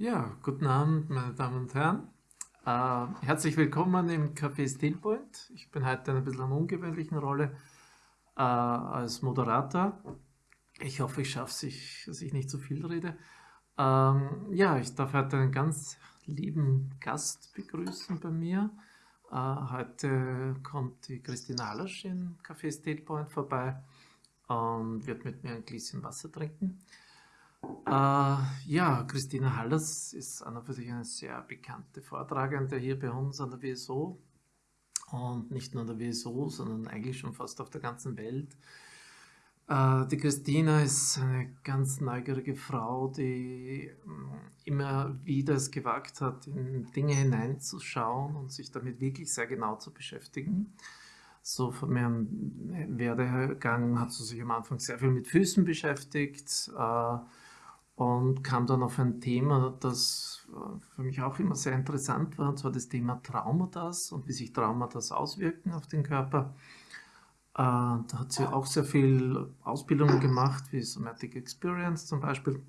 Ja, guten Abend, meine Damen und Herren. Äh, herzlich willkommen im Café Stillpoint. Ich bin heute in ein bisschen einer ungewöhnlichen Rolle äh, als Moderator. Ich hoffe, ich schaffe es, dass ich nicht zu viel rede. Ähm, ja, ich darf heute einen ganz lieben Gast begrüßen bei mir. Äh, heute kommt die Christina Alasch im Café Stillpoint vorbei und wird mit mir ein Gläschen Wasser trinken. Äh, ja, Christina Hallers ist an und für sich eine sehr bekannte Vortragende hier bei uns an der WSO. Und nicht nur an der WSO, sondern eigentlich schon fast auf der ganzen Welt. Äh, die Christina ist eine ganz neugierige Frau, die äh, immer wieder es gewagt hat, in Dinge hineinzuschauen und sich damit wirklich sehr genau zu beschäftigen. So von meinem Werdegang hat sie sich am Anfang sehr viel mit Füßen beschäftigt. Äh, und kam dann auf ein Thema, das äh, für mich auch immer sehr interessant war, und zwar das Thema Traumata und wie sich Traumata auswirken auf den Körper. Äh, da hat sie auch sehr viel Ausbildungen gemacht, wie Somatic Experience zum Beispiel.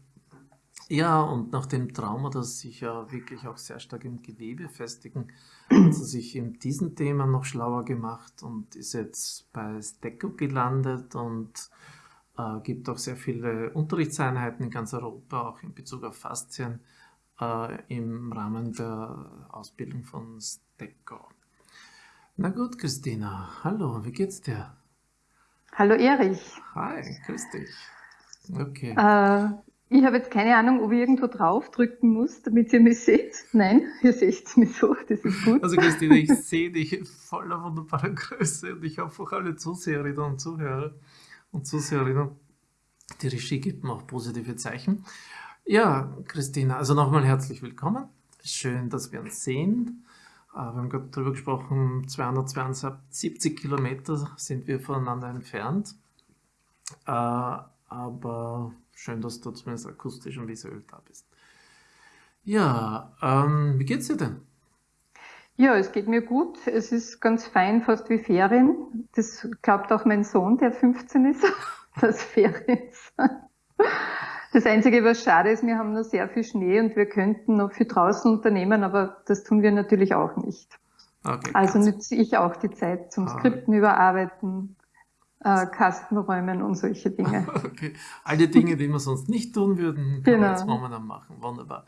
Ja, und nach dem Trauma, das sich ja wirklich auch sehr stark im Gewebe festigen, hat sie sich in diesem Thema noch schlauer gemacht und ist jetzt bei Stecco gelandet und äh, gibt auch sehr viele Unterrichtseinheiten in ganz Europa, auch in Bezug auf Faszien, äh, im Rahmen der Ausbildung von STECO. Na gut, Christina, hallo, wie geht's dir? Hallo Erich. Hi, grüß dich. Okay. Äh, ich habe jetzt keine Ahnung, ob ich irgendwo draufdrücken muss, damit ihr mich seht. Nein, ihr seht mich so, das ist gut. Also Christina, ich sehe dich voller wunderbarer Größe und ich hoffe auch alle Zuseherinnen und Zuhörer und Zuseherinnen. Die Regie gibt mir auch positive Zeichen. Ja, Christina, also nochmal herzlich willkommen. Schön, dass wir uns sehen. Äh, wir haben gerade darüber gesprochen, 272 Kilometer sind wir voneinander entfernt. Äh, aber schön, dass du zumindest akustisch und visuell da bist. Ja, ähm, wie geht's dir denn? Ja, es geht mir gut. Es ist ganz fein, fast wie Ferien. Das glaubt auch mein Sohn, der 15 ist, dass Ferien sind. Das Einzige, was schade ist, wir haben noch sehr viel Schnee und wir könnten noch viel draußen unternehmen, aber das tun wir natürlich auch nicht. Okay, also nütze ich auch die Zeit zum ah. Skripten überarbeiten, äh, Kastenräumen und solche Dinge. Okay. Alle Dinge, die wir sonst nicht tun würden, können genau. wir jetzt momentan machen. Wunderbar.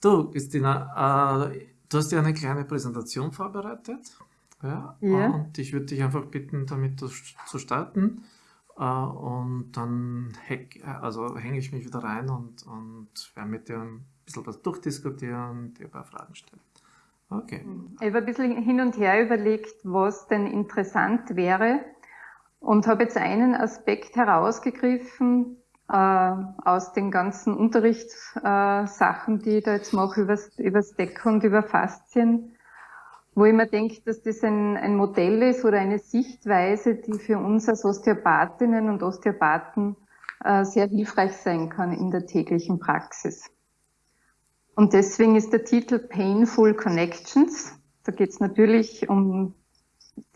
Du, Christina, äh, Du hast ja eine kleine Präsentation vorbereitet. Ja, ja. Und ich würde dich einfach bitten, damit zu starten. Äh, und dann also hänge ich mich wieder rein und, und werde mit dir ein bisschen was durchdiskutieren, dir ein paar Fragen stellen. Okay. Ich habe ein bisschen hin und her überlegt, was denn interessant wäre und habe jetzt einen Aspekt herausgegriffen, äh, aus den ganzen Unterrichtssachen, äh, die ich da jetzt mache, über, über Deck und über Faszien, wo ich mir denke, dass das ein, ein Modell ist oder eine Sichtweise, die für uns als Osteopathinnen und Osteopathen äh, sehr hilfreich sein kann in der täglichen Praxis. Und deswegen ist der Titel Painful Connections. Da geht es natürlich um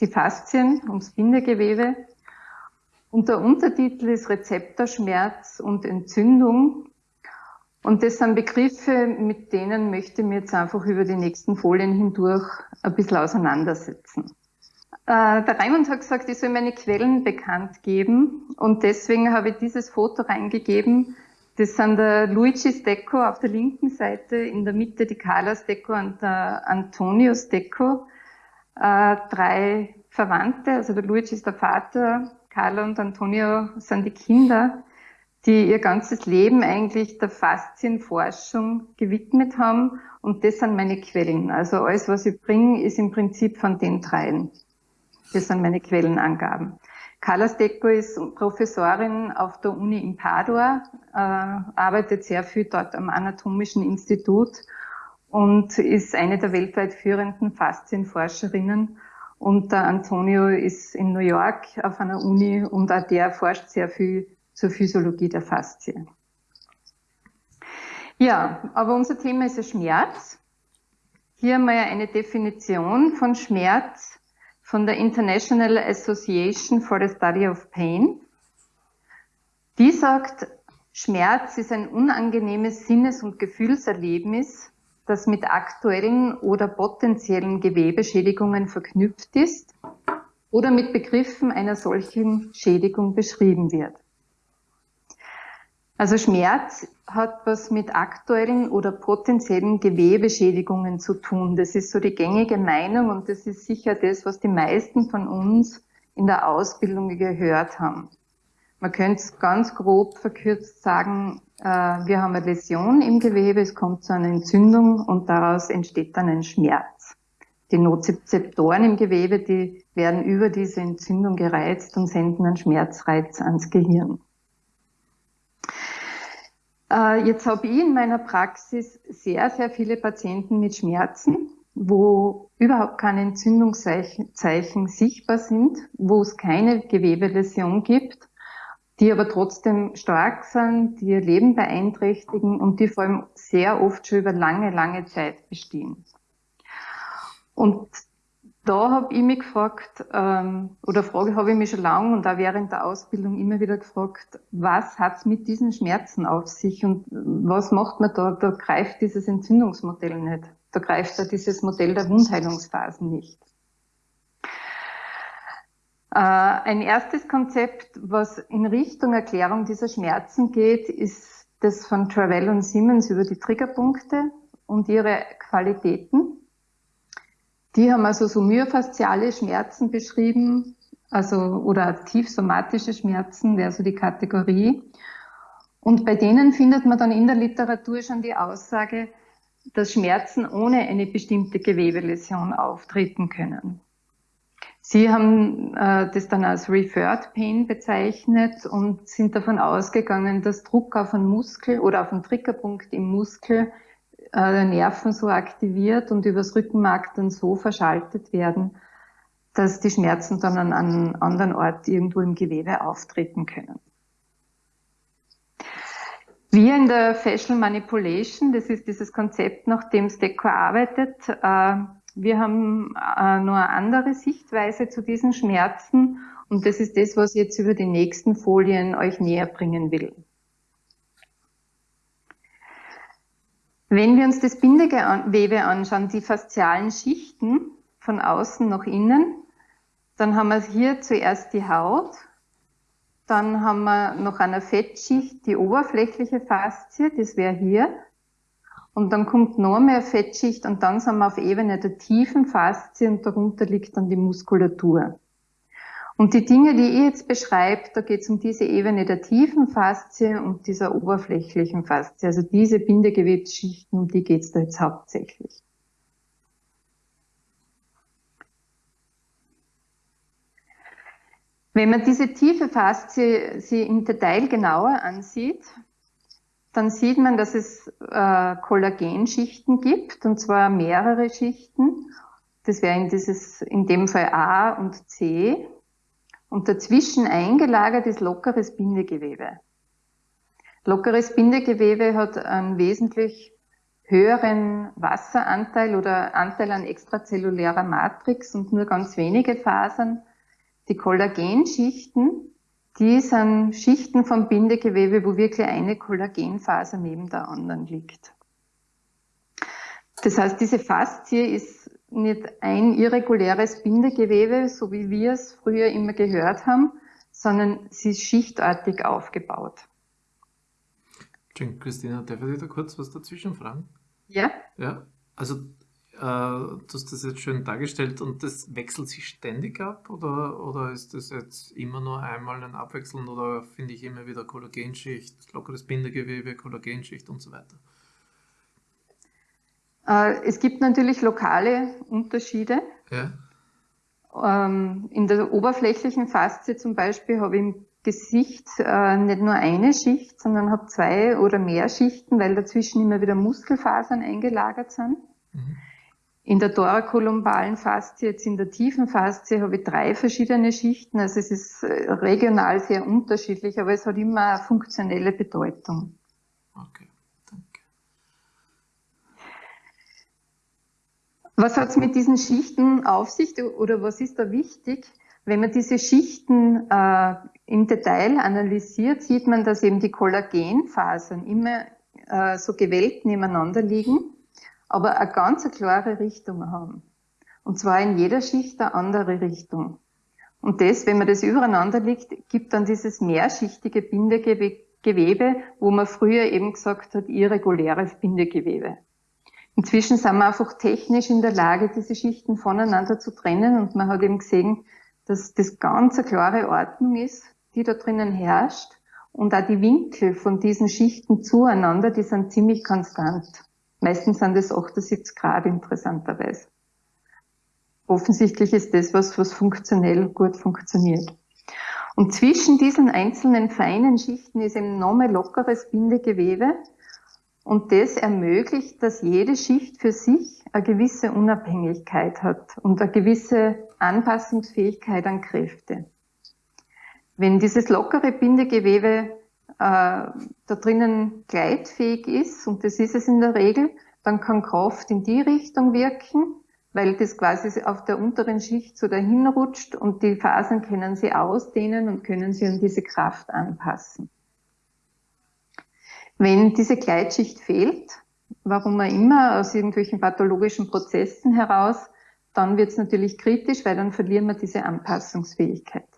die Faszien, ums Bindegewebe. Und der Untertitel ist Rezeptorschmerz und Entzündung. Und das sind Begriffe, mit denen möchte ich mir jetzt einfach über die nächsten Folien hindurch ein bisschen auseinandersetzen. Äh, der Raimund hat gesagt, ich soll meine Quellen bekannt geben. Und deswegen habe ich dieses Foto reingegeben. Das sind der Luigi Stecco auf der linken Seite, in der Mitte die Carla Stecco und der Antonio Stecco. Äh, drei Verwandte, also der Luigi ist der Vater, Carla und Antonio sind die Kinder, die ihr ganzes Leben eigentlich der Faszienforschung gewidmet haben. Und das sind meine Quellen. Also alles, was ich bringe, ist im Prinzip von den dreien. Das sind meine Quellenangaben. Carla Stecco ist Professorin auf der Uni in Padua, äh, arbeitet sehr viel dort am Anatomischen Institut und ist eine der weltweit führenden Faszienforscherinnen und der Antonio ist in New York auf einer Uni und auch der forscht sehr viel zur Physiologie der Faszie. Ja, aber unser Thema ist ja Schmerz. Hier haben wir ja eine Definition von Schmerz von der International Association for the Study of Pain. Die sagt, Schmerz ist ein unangenehmes Sinnes- und Gefühlserlebnis, das mit aktuellen oder potenziellen Gewebeschädigungen verknüpft ist oder mit Begriffen einer solchen Schädigung beschrieben wird. Also Schmerz hat was mit aktuellen oder potenziellen Gewebeschädigungen zu tun. Das ist so die gängige Meinung und das ist sicher das, was die meisten von uns in der Ausbildung gehört haben. Man könnte es ganz grob verkürzt sagen, wir haben eine Läsion im Gewebe, es kommt zu einer Entzündung und daraus entsteht dann ein Schmerz. Die Nozizeptoren im Gewebe, die werden über diese Entzündung gereizt und senden einen Schmerzreiz ans Gehirn. Äh, jetzt habe ich in meiner Praxis sehr, sehr viele Patienten mit Schmerzen, wo überhaupt keine Entzündungszeichen sichtbar sind, wo es keine Gewebeläsion gibt die aber trotzdem stark sind, die ihr Leben beeinträchtigen und die vor allem sehr oft schon über lange, lange Zeit bestehen. Und da habe ich mich gefragt, ähm, oder Frage habe ich mich schon lange und auch während der Ausbildung immer wieder gefragt, was hat es mit diesen Schmerzen auf sich und was macht man da? Da greift dieses Entzündungsmodell nicht. Da greift da dieses Modell der Wundheilungsphasen nicht. Äh, ein erstes Konzept, was in Richtung Erklärung dieser Schmerzen geht, ist das von Travell und Simmons über die Triggerpunkte und ihre Qualitäten. Die haben also so myofasziale Schmerzen beschrieben, also oder tiefsomatische Schmerzen wäre so die Kategorie. Und bei denen findet man dann in der Literatur schon die Aussage, dass Schmerzen ohne eine bestimmte Gewebeläsion auftreten können. Sie haben äh, das dann als Referred Pain bezeichnet und sind davon ausgegangen, dass Druck auf einen Muskel oder auf einen Triggerpunkt im Muskel äh, Nerven so aktiviert und übers Rückenmark dann so verschaltet werden, dass die Schmerzen dann an einem anderen Ort irgendwo im Gewebe auftreten können. Wir in der Facial Manipulation, das ist dieses Konzept, nach dem Stecco arbeitet, äh, wir haben äh, nur eine andere Sichtweise zu diesen Schmerzen und das ist das, was ich jetzt über die nächsten Folien euch näher bringen will. Wenn wir uns das Bindegewebe anschauen, die faszialen Schichten von außen nach innen, dann haben wir hier zuerst die Haut, dann haben wir noch eine Fettschicht, die oberflächliche Faszie, das wäre hier, und dann kommt noch mehr Fettschicht und dann sind wir auf Ebene der tiefen Faszie und darunter liegt dann die Muskulatur. Und die Dinge, die ich jetzt beschreibe, da geht es um diese Ebene der tiefen Faszie und dieser oberflächlichen Faszie. Also diese Bindegewebsschichten, um die geht es da jetzt hauptsächlich. Wenn man diese tiefe Faszie sie im Detail genauer ansieht, dann sieht man, dass es äh, Kollagenschichten gibt, und zwar mehrere Schichten. Das wäre in, dieses, in dem Fall A und C. Und dazwischen eingelagert ist lockeres Bindegewebe. Lockeres Bindegewebe hat einen wesentlich höheren Wasseranteil oder Anteil an extrazellulärer Matrix und nur ganz wenige Fasern. Die Kollagenschichten die sind Schichten vom Bindegewebe, wo wirklich eine Kollagenfaser neben der anderen liegt. Das heißt, diese Faszie ist nicht ein irreguläres Bindegewebe, so wie wir es früher immer gehört haben, sondern sie ist schichtartig aufgebaut. Christina, darf ich da kurz was dazwischen fragen? Ja. Ja, also äh, du hast das jetzt schön dargestellt und das wechselt sich ständig ab oder, oder ist das jetzt immer nur einmal ein Abwechseln oder finde ich immer wieder Kollagenschicht, lockeres Bindegewebe, Kollagenschicht und so weiter? Äh, es gibt natürlich lokale Unterschiede. Ja. Ähm, in der oberflächlichen Faszie zum Beispiel habe ich im Gesicht äh, nicht nur eine Schicht, sondern habe zwei oder mehr Schichten, weil dazwischen immer wieder Muskelfasern eingelagert sind. Mhm. In der thorakolumbalen Faszie, jetzt in der tiefen Faszie, habe ich drei verschiedene Schichten. Also es ist äh, regional sehr unterschiedlich, aber es hat immer eine funktionelle Bedeutung. Okay, danke. Was hat es mit diesen Schichten auf sich oder was ist da wichtig? Wenn man diese Schichten äh, im Detail analysiert, sieht man, dass eben die Kollagenfasern immer äh, so gewellt nebeneinander liegen, aber eine ganz klare Richtung haben. Und zwar in jeder Schicht eine andere Richtung. Und das, wenn man das übereinander liegt, gibt dann dieses mehrschichtige Bindegewebe, wo man früher eben gesagt hat, irreguläres Bindegewebe. Inzwischen sind wir einfach technisch in der Lage, diese Schichten voneinander zu trennen und man hat eben gesehen, dass das ganz eine klare Ordnung ist, die da drinnen herrscht und auch die Winkel von diesen Schichten zueinander, die sind ziemlich konstant. Meistens sind es 78 Grad interessanterweise offensichtlich ist das was, was funktionell gut funktioniert. Und zwischen diesen einzelnen feinen Schichten ist eben nochmal lockeres Bindegewebe. Und das ermöglicht, dass jede Schicht für sich eine gewisse Unabhängigkeit hat und eine gewisse Anpassungsfähigkeit an Kräfte. Wenn dieses lockere Bindegewebe da drinnen gleitfähig ist, und das ist es in der Regel, dann kann Kraft in die Richtung wirken, weil das quasi auf der unteren Schicht so dahin rutscht und die Fasern können sie ausdehnen und können sie an diese Kraft anpassen. Wenn diese Gleitschicht fehlt, warum auch immer, aus irgendwelchen pathologischen Prozessen heraus, dann wird es natürlich kritisch, weil dann verlieren wir diese Anpassungsfähigkeit.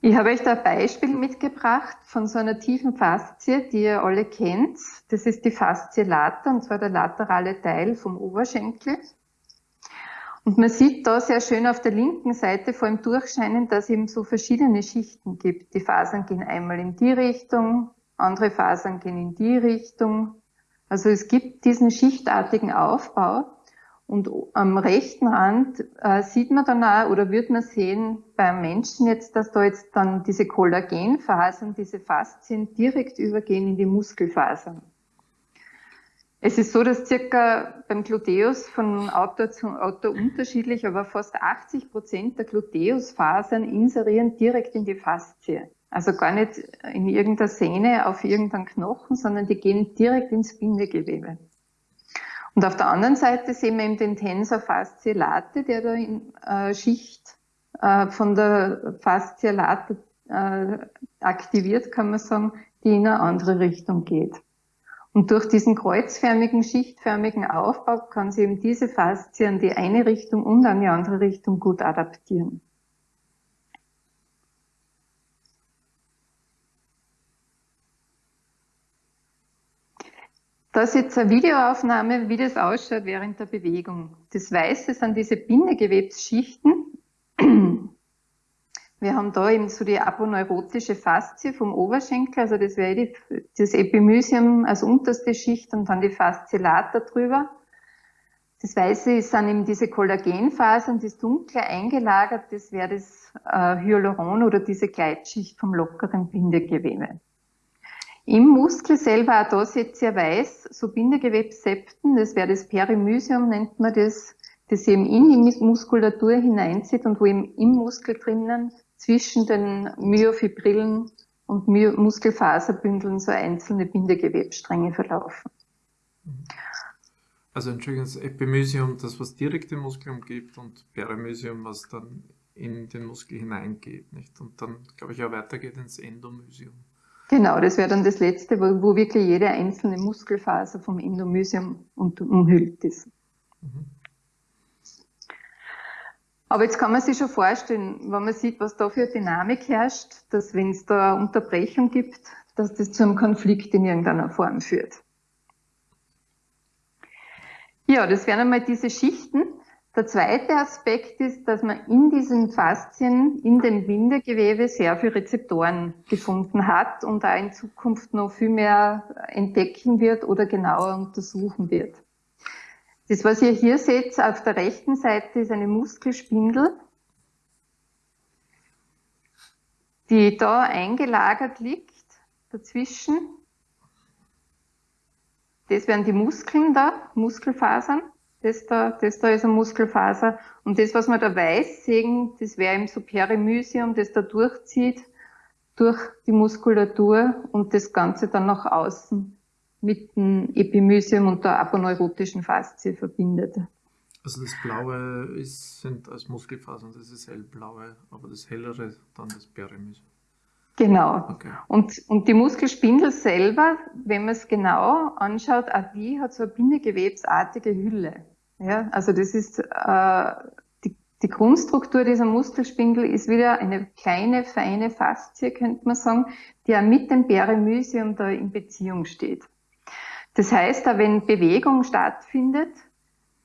Ich habe euch da ein Beispiel mitgebracht von so einer tiefen Faszie, die ihr alle kennt. Das ist die Faszie lata, und zwar der laterale Teil vom Oberschenkel. Und man sieht da sehr schön auf der linken Seite vor allem durchscheinen, dass es eben so verschiedene Schichten gibt. Die Fasern gehen einmal in die Richtung, andere Fasern gehen in die Richtung. Also es gibt diesen schichtartigen Aufbau. Und am rechten Rand äh, sieht man dann auch, oder wird man sehen beim Menschen jetzt, dass da jetzt dann diese Kollagenfasern, diese Faszien direkt übergehen in die Muskelfasern. Es ist so, dass circa beim Gluteus von Autor zu Autor unterschiedlich, aber fast 80 Prozent der Gluteusfasern inserieren direkt in die Faszie. Also gar nicht in irgendeiner Sehne auf irgendeinen Knochen, sondern die gehen direkt ins Bindegewebe. Und auf der anderen Seite sehen wir eben den Tensor Fascia late, der da in äh, Schicht äh, von der Fascia late äh, aktiviert, kann man sagen, die in eine andere Richtung geht. Und durch diesen kreuzförmigen, schichtförmigen Aufbau kann sie eben diese Faszie an die eine Richtung und die andere Richtung gut adaptieren. Das ist jetzt eine Videoaufnahme, wie das ausschaut während der Bewegung. Das Weiße sind diese Bindegewebsschichten. Wir haben da eben so die aponeurotische Faszie vom Oberschenkel, also das wäre das Epimysium als unterste Schicht und dann die Faszie drüber. Das Weiße sind eben diese Kollagenfasern, das dunkle eingelagert, das wäre das äh, Hyaluron oder diese Gleitschicht vom lockeren Bindegewebe. Im Muskel selber, auch da seht ihr weiß, so Bindegewebssepten, das wäre das Perimysium, nennt man das, das eben in die Muskulatur hineinzieht und wo eben im Muskel drinnen zwischen den Myofibrillen und My Muskelfaserbündeln so einzelne Bindegewebsstränge verlaufen. Also Entschuldigung, das Epimysium, das was direkt den Muskel umgibt und Perimysium, was dann in den Muskel hineingeht, nicht? Und dann, glaube ich, auch weitergeht ins Endomysium. Genau, das wäre dann das letzte, wo, wo, wirklich jede einzelne Muskelfaser vom Endomysium umhüllt ist. Mhm. Aber jetzt kann man sich schon vorstellen, wenn man sieht, was da für Dynamik herrscht, dass wenn es da Unterbrechung gibt, dass das zu einem Konflikt in irgendeiner Form führt. Ja, das wären einmal diese Schichten. Der zweite Aspekt ist, dass man in diesen Faszien, in dem Bindegewebe sehr viele Rezeptoren gefunden hat und da in Zukunft noch viel mehr entdecken wird oder genauer untersuchen wird. Das, was ihr hier seht, auf der rechten Seite ist eine Muskelspindel, die da eingelagert liegt, dazwischen. Das wären die Muskeln da, Muskelfasern. Das da, das da ist eine Muskelfaser. Und das, was wir da weiß sehen, das wäre eben so Perimysium, das da durchzieht durch die Muskulatur und das Ganze dann nach außen mit dem Epimysium und der aponeurotischen Faszie verbindet. Also das Blaue ist, sind als Muskelfasern, das ist hellblaue, aber das hellere dann das Peremys. Genau. Okay. Und, und die Muskelspindel selber, wenn man es genau anschaut, auch die hat so eine bindegewebsartige Hülle. Ja, also das ist äh, die, die Grundstruktur dieser Muskelspindel ist wieder eine kleine, feine Faszie, könnte man sagen, die auch mit dem Peremysium da in Beziehung steht. Das heißt, da wenn Bewegung stattfindet,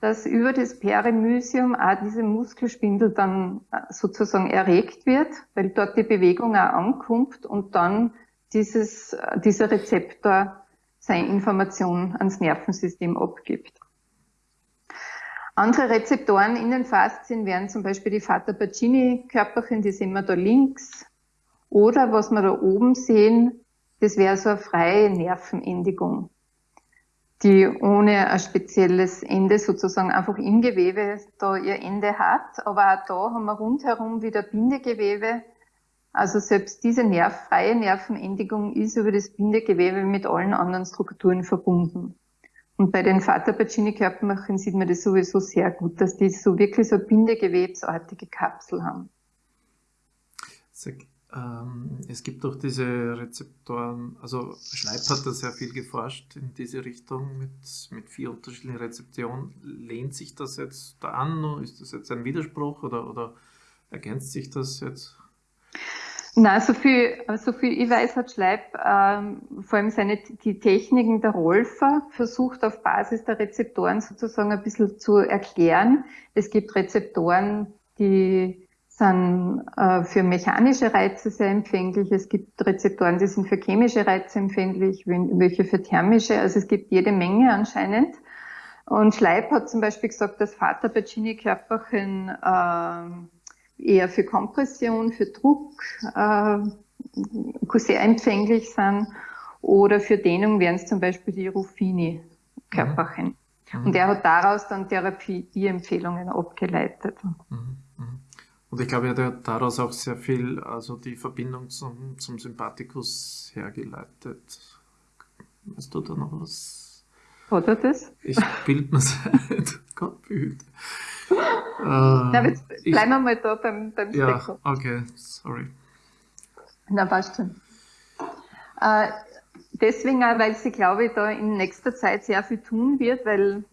dass über das Peremysium auch diese Muskelspindel dann äh, sozusagen erregt wird, weil dort die Bewegung auch ankommt und dann dieses, äh, dieser Rezeptor seine Information ans Nervensystem abgibt. Andere Rezeptoren in den Faszien wären zum Beispiel die Fata-Pacini-Körperchen, die sehen wir da links. Oder was wir da oben sehen, das wäre so eine freie Nervenendigung, die ohne ein spezielles Ende sozusagen einfach im Gewebe da ihr Ende hat. Aber auch da haben wir rundherum wieder Bindegewebe. Also selbst diese Nerv, freie Nervenendigung ist über das Bindegewebe mit allen anderen Strukturen verbunden. Und bei den Vater-Pacini-Körpermachern sieht man das sowieso sehr gut, dass die so wirklich so bindegewebsartige Kapsel haben. Sag, ähm, es gibt auch diese Rezeptoren, also Schleip hat da sehr viel geforscht in diese Richtung mit, mit vier unterschiedlichen Rezeptoren. Lehnt sich das jetzt da an? Ist das jetzt ein Widerspruch oder, oder ergänzt sich das jetzt? Na, so viel, so viel ich weiß, hat Schleib ähm, vor allem seine, die Techniken der Rolfer versucht auf Basis der Rezeptoren sozusagen ein bisschen zu erklären. Es gibt Rezeptoren, die sind äh, für mechanische Reize sehr empfänglich. Es gibt Rezeptoren, die sind für chemische Reize empfänglich, welche für thermische. Also es gibt jede Menge anscheinend. Und Schleib hat zum Beispiel gesagt, dass Vater Pacini-Körperchen äh, eher für Kompression, für Druck äh, sehr empfänglich sind. Oder für Dehnung wären es zum Beispiel die Ruffini-Körperchen. Mhm. Und er hat daraus dann Therapie-Empfehlungen abgeleitet. Mhm. Und ich glaube, er hat daraus auch sehr viel, also die Verbindung zum, zum Sympathikus hergeleitet. Hast du da noch was? Hat er das? Ich bild mir seit Gott behüte. Äh, Na, jetzt bleiben wir mal da beim, beim Ja, okay, sorry. Na, passt schon. Äh, deswegen auch, weil sie, glaube ich, da in nächster Zeit sehr viel tun wird, weil,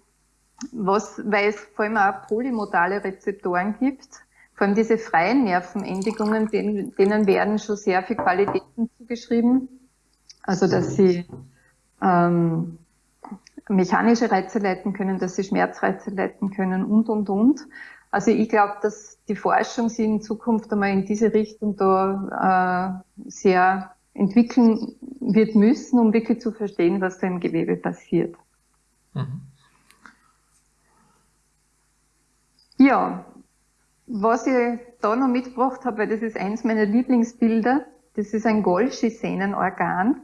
was, weil es vor allem auch polymodale Rezeptoren gibt, vor allem diese freien Nervenendigungen, denen, denen werden schon sehr viel Qualitäten zugeschrieben. Also, dass sie ähm, mechanische Reize leiten können, dass sie Schmerzreize leiten können und, und, und. Also ich glaube, dass die Forschung sich in Zukunft einmal in diese Richtung da äh, sehr entwickeln wird müssen, um wirklich zu verstehen, was da im Gewebe passiert. Mhm. Ja, was ich da noch mitgebracht habe, weil das ist eins meiner Lieblingsbilder, das ist ein Golgi-Sehnenorgan.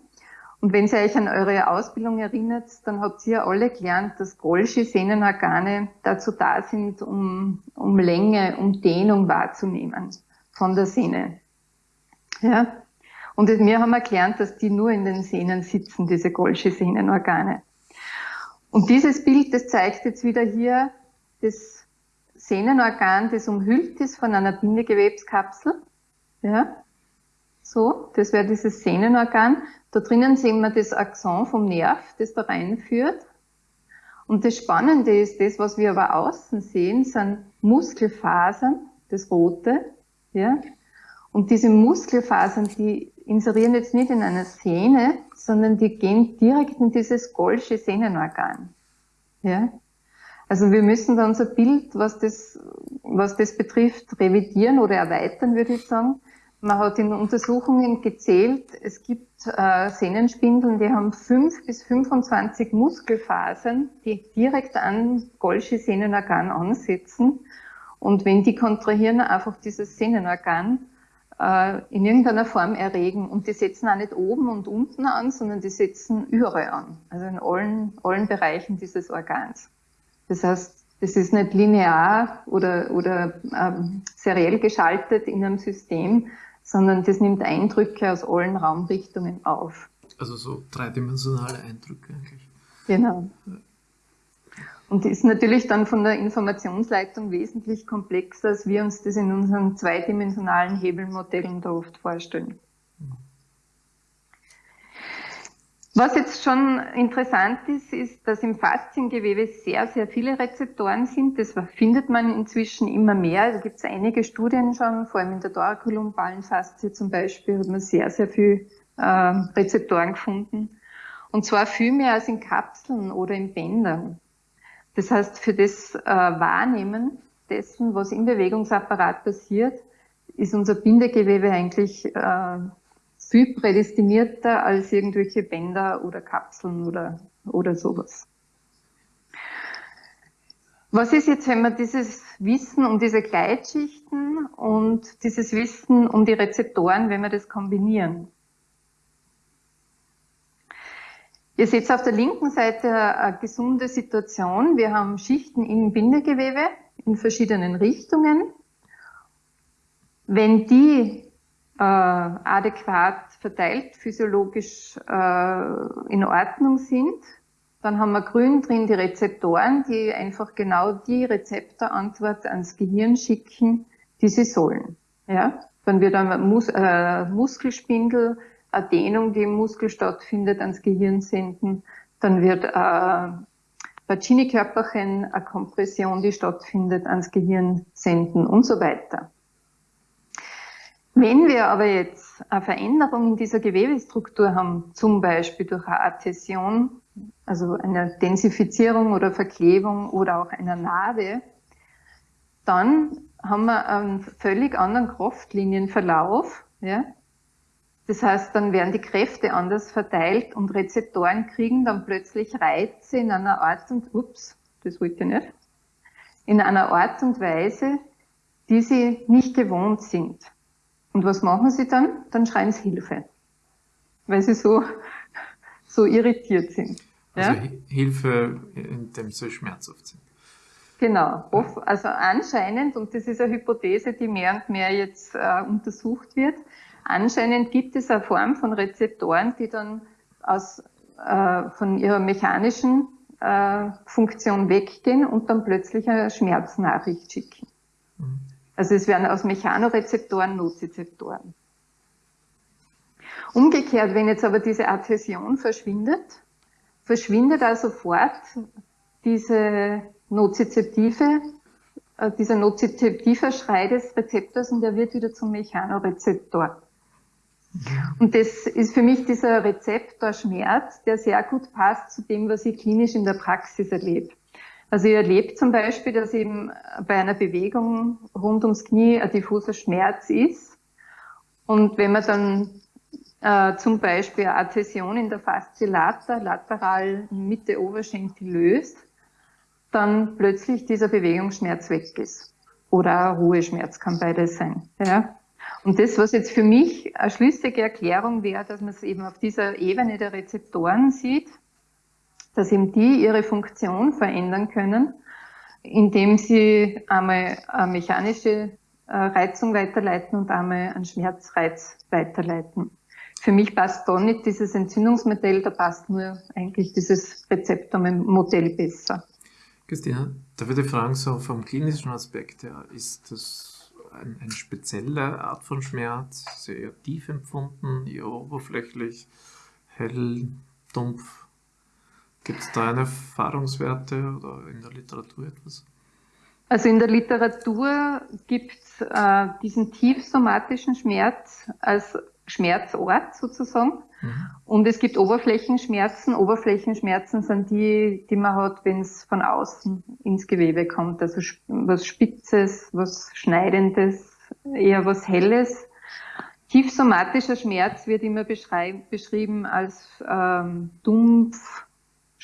Und wenn Sie euch an eure Ausbildung erinnert, dann habt ihr alle gelernt, dass Golgi-Sehnenorgane dazu da sind, um, um Länge, um Dehnung wahrzunehmen von der Sehne. Ja? Und wir haben erklärt, dass die nur in den Sehnen sitzen, diese Golgi-Sehnenorgane. Und dieses Bild, das zeigt jetzt wieder hier das Sehnenorgan, das umhüllt ist von einer Bindegewebskapsel. Ja? So, das wäre dieses Sehnenorgan. Da drinnen sehen wir das Axon vom Nerv, das da reinführt. Und das Spannende ist, das, was wir aber außen sehen, sind Muskelfasern, das Rote, ja. Und diese Muskelfasern, die inserieren jetzt nicht in einer Sehne, sondern die gehen direkt in dieses Golsche Sehnenorgan, ja. Also wir müssen da unser Bild, was das, was das betrifft, revidieren oder erweitern, würde ich sagen. Man hat in Untersuchungen gezählt, es gibt äh, Sehnenspindeln, die haben 5 bis 25 Muskelfasern, die direkt an Golgi Sehnenorgan ansetzen. Und wenn die kontrahieren, einfach dieses Sehnenorgan äh, in irgendeiner Form erregen. Und die setzen auch nicht oben und unten an, sondern die setzen überall an. Also in allen, allen Bereichen dieses Organs. Das heißt, das ist nicht linear oder, oder ähm, seriell geschaltet in einem System, sondern das nimmt Eindrücke aus allen Raumrichtungen auf. Also so dreidimensionale Eindrücke eigentlich. Genau. Und ist natürlich dann von der Informationsleitung wesentlich komplexer, als wir uns das in unseren zweidimensionalen Hebelmodellen da oft vorstellen. Was jetzt schon interessant ist, ist, dass im Fasziengewebe sehr, sehr viele Rezeptoren sind. Das findet man inzwischen immer mehr. Da gibt es einige Studien schon, vor allem in der thorakolumbalen Faszie zum Beispiel, hat man sehr, sehr viel äh, Rezeptoren gefunden. Und zwar viel mehr als in Kapseln oder in Bändern. Das heißt, für das äh, Wahrnehmen dessen, was im Bewegungsapparat passiert, ist unser Bindegewebe eigentlich äh, viel prädestinierter als irgendwelche Bänder oder Kapseln oder, oder sowas. Was ist jetzt, wenn man dieses Wissen um diese Gleitschichten und dieses Wissen um die Rezeptoren, wenn wir das kombinieren? Ihr seht auf der linken Seite eine gesunde Situation. Wir haben Schichten im Bindegewebe in verschiedenen Richtungen. Wenn die äh, adäquat verteilt, physiologisch äh, in Ordnung sind. Dann haben wir grün drin die Rezeptoren, die einfach genau die Rezeptorantwort ans Gehirn schicken, die sie sollen. Ja? Dann wird ein Mus äh, Muskelspindel, eine Dehnung, die im Muskel stattfindet, ans Gehirn senden. Dann wird äh, Pacini-Körperchen, eine Kompression, die stattfindet, ans Gehirn senden und so weiter. Wenn wir aber jetzt eine Veränderung in dieser Gewebestruktur haben, zum Beispiel durch eine Adhäsion, also eine Densifizierung oder Verklebung oder auch einer Narbe, dann haben wir einen völlig anderen Kraftlinienverlauf. Ja? Das heißt, dann werden die Kräfte anders verteilt und Rezeptoren kriegen dann plötzlich Reize in einer Art und, ups, das wollte ich nicht, in einer Art und Weise, die sie nicht gewohnt sind. Und was machen sie dann? Dann schreien sie Hilfe, weil sie so, so irritiert sind. Also ja? Hilfe, indem sie schmerzhaft sind. Genau, also anscheinend, und das ist eine Hypothese, die mehr und mehr jetzt äh, untersucht wird, anscheinend gibt es eine Form von Rezeptoren, die dann aus, äh, von ihrer mechanischen äh, Funktion weggehen und dann plötzlich eine Schmerznachricht schicken. Mhm. Also es werden aus Mechanorezeptoren Nozizeptoren. Umgekehrt, wenn jetzt aber diese Adhäsion verschwindet, verschwindet also sofort diese nozizeptive, äh, dieser nozizeptive Schrei des Rezeptors und der wird wieder zum Mechanorezeptor. Und das ist für mich dieser Rezeptor Schmerz, der sehr gut passt zu dem, was ich klinisch in der Praxis erlebe. Also ihr erlebt zum Beispiel, dass eben bei einer Bewegung rund ums Knie ein diffuser Schmerz ist. Und wenn man dann äh, zum Beispiel eine Adhäsion in der Faszie lata, lateral Mitte Oberschenkel löst, dann plötzlich dieser Bewegungsschmerz weg ist. Oder ein Ruheschmerz kann beides sein. Ja? Und das, was jetzt für mich eine schlüssige Erklärung wäre, dass man es eben auf dieser Ebene der Rezeptoren sieht, dass eben die ihre Funktion verändern können, indem sie einmal eine mechanische äh, Reizung weiterleiten und einmal einen Schmerzreiz weiterleiten. Für mich passt da nicht dieses Entzündungsmodell, da passt nur eigentlich dieses Rezeptormodell besser. Christina, darf ich dich fragen, so vom klinischen Aspekt her, ist das ein, eine spezielle Art von Schmerz, sehr tief empfunden, eher oberflächlich, hell, dumpf? Gibt es da eine Erfahrungswerte oder in der Literatur etwas? Also in der Literatur gibt es äh, diesen tiefsomatischen Schmerz als Schmerzort sozusagen. Mhm. Und es gibt Oberflächenschmerzen. Oberflächenschmerzen sind die, die man hat, wenn es von außen ins Gewebe kommt. Also was Spitzes, was Schneidendes, eher was Helles. Tiefsomatischer Schmerz wird immer beschrieben als ähm, dumpf,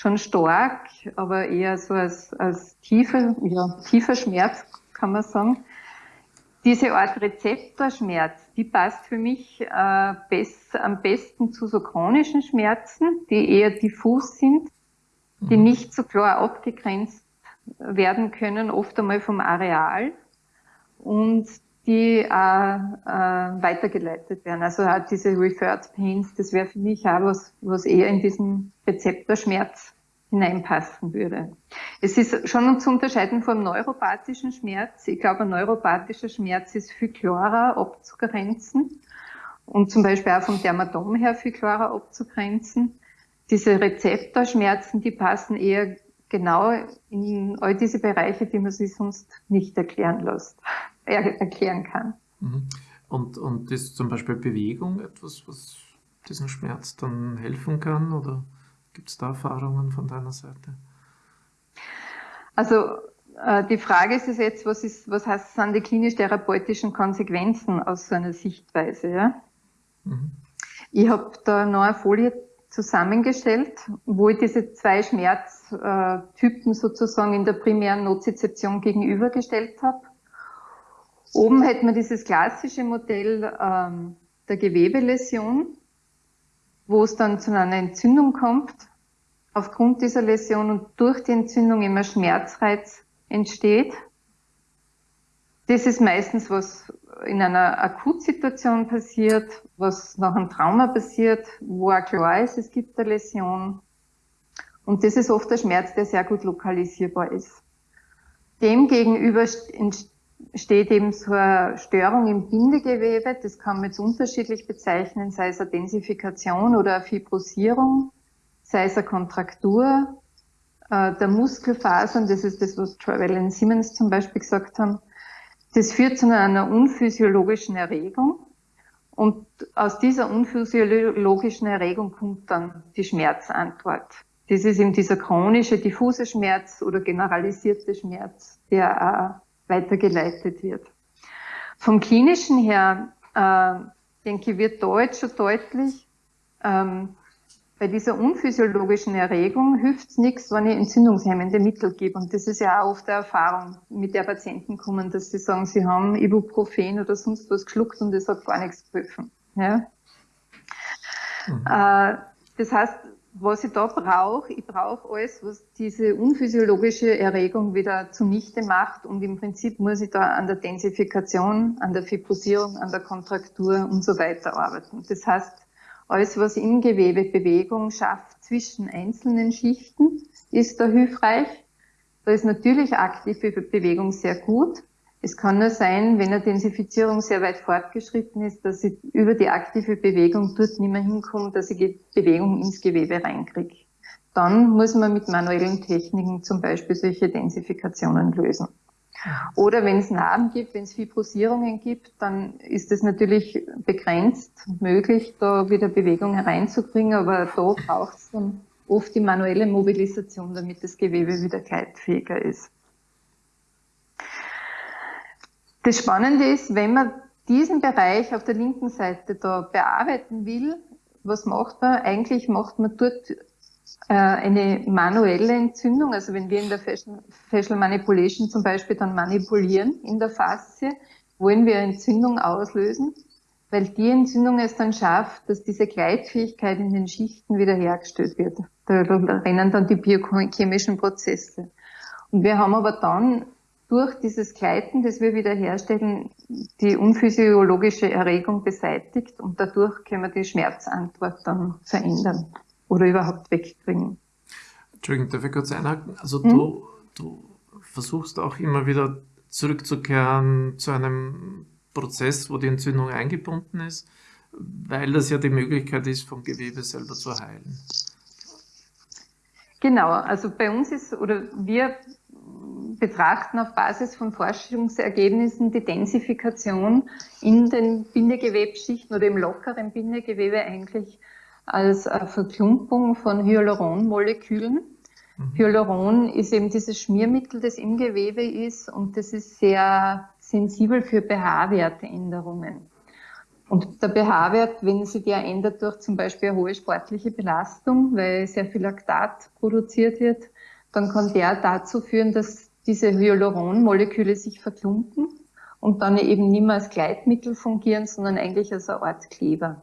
schon stark, aber eher so als, als tiefer, ja, tiefer Schmerz, kann man sagen. Diese Art Rezeptorschmerz, die passt für mich äh, best, am besten zu so chronischen Schmerzen, die eher diffus sind, die mhm. nicht so klar abgegrenzt werden können, oft einmal vom Areal und die auch äh, weitergeleitet werden. Also auch diese Referred Pains, das wäre für mich auch was, was eher in diesem Rezeptorschmerz hineinpassen würde. Es ist schon zu unterscheiden vom neuropathischen Schmerz. Ich glaube, ein neuropathischer Schmerz ist viel klarer abzugrenzen und zum Beispiel auch vom Dermatom her viel klarer abzugrenzen. Diese Rezeptorschmerzen, die passen eher genau in all diese Bereiche, die man sich sonst nicht erklären lässt, erklären kann. Mhm. Und, und ist zum Beispiel Bewegung etwas, was diesen Schmerz dann helfen kann? Oder gibt es da Erfahrungen von deiner Seite? Also äh, die Frage ist jetzt, was, ist, was heißt, sind die klinisch-therapeutischen Konsequenzen aus so einer Sichtweise? Ja? Mhm. Ich habe da noch eine Folie zusammengestellt, wo ich diese zwei Schmerztypen sozusagen in der primären Nozizeption gegenübergestellt habe. Oben hätten wir dieses klassische Modell ähm, der Gewebeläsion, wo es dann zu einer Entzündung kommt, aufgrund dieser Läsion und durch die Entzündung immer Schmerzreiz entsteht. Das ist meistens, was in einer Akutsituation passiert, was nach einem Trauma passiert, wo auch klar ist, es gibt eine Läsion. Und das ist oft der Schmerz, der sehr gut lokalisierbar ist. Demgegenüber steht eben so eine Störung im Bindegewebe. Das kann man jetzt unterschiedlich bezeichnen, sei es eine Densifikation oder eine Fibrosierung, sei es eine Kontraktur äh, der Muskelfasern. Das ist das, was Travell und Simmons zum Beispiel gesagt haben. Das führt zu einer unphysiologischen Erregung. Und aus dieser unphysiologischen Erregung kommt dann die Schmerzantwort. Das ist eben dieser chronische, diffuse Schmerz oder generalisierte Schmerz, der auch weitergeleitet wird. Vom klinischen her, äh, denke ich, wird jetzt schon deutlich, ähm, bei dieser unphysiologischen Erregung hilft es nichts, wenn ich entzündungshemmende Mittel gebe. Und das ist ja auch oft eine Erfahrung, mit der Patienten kommen, dass sie sagen, sie haben Ibuprofen oder sonst was geschluckt und das hat gar nichts geholfen. Ja? Mhm. Äh, das heißt, was ich da brauche, ich brauche alles, was diese unphysiologische Erregung wieder zunichte macht und im Prinzip muss ich da an der Densifikation, an der Fibrosierung, an der Kontraktur und so weiter arbeiten. Das heißt, alles, was im Gewebe Bewegung schafft zwischen einzelnen Schichten, ist da hilfreich. Da ist natürlich aktive Bewegung sehr gut. Es kann nur sein, wenn eine Densifizierung sehr weit fortgeschritten ist, dass ich über die aktive Bewegung dort nicht mehr hinkomme, dass ich Bewegung ins Gewebe reinkriege. Dann muss man mit manuellen Techniken zum Beispiel solche Densifikationen lösen. Oder wenn es Narben gibt, wenn es Fibrosierungen gibt, dann ist es natürlich begrenzt möglich, da wieder Bewegung hereinzubringen, aber da braucht es dann oft die manuelle Mobilisation, damit das Gewebe wieder gleitfähiger ist. Das Spannende ist, wenn man diesen Bereich auf der linken Seite da bearbeiten will, was macht man? Eigentlich macht man dort äh, eine manuelle Entzündung, also wenn wir in der Facial Manipulation zum Beispiel dann manipulieren in der Faszie, wollen wir Entzündung auslösen, weil die Entzündung es dann schafft, dass diese Gleitfähigkeit in den Schichten wiederhergestellt wird. Da rennen dann die biochemischen Prozesse. Und wir haben aber dann durch dieses Gleiten, das wir wiederherstellen, die unphysiologische Erregung beseitigt und dadurch können wir die Schmerzantwort dann verändern oder überhaupt wegbringen. Entschuldigung, darf ich kurz einhaken? Also hm? du, du versuchst auch immer wieder zurückzukehren zu einem Prozess, wo die Entzündung eingebunden ist, weil das ja die Möglichkeit ist, vom Gewebe selber zu heilen. Genau, also bei uns ist, oder wir betrachten auf Basis von Forschungsergebnissen die Densifikation in den Bindegewebschichten oder im lockeren Bindegewebe eigentlich als Verklumpung von Hyaluronmolekülen. Mhm. Hyaluron ist eben dieses Schmiermittel, das im Gewebe ist und das ist sehr sensibel für pH-Werteänderungen. Und der pH-Wert, wenn sich der ändert durch zum Beispiel eine hohe sportliche Belastung, weil sehr viel Laktat produziert wird, dann kann der dazu führen, dass diese Hyaluronmoleküle sich verklumpen und dann eben nicht mehr als Gleitmittel fungieren, sondern eigentlich als eine Art Kleber.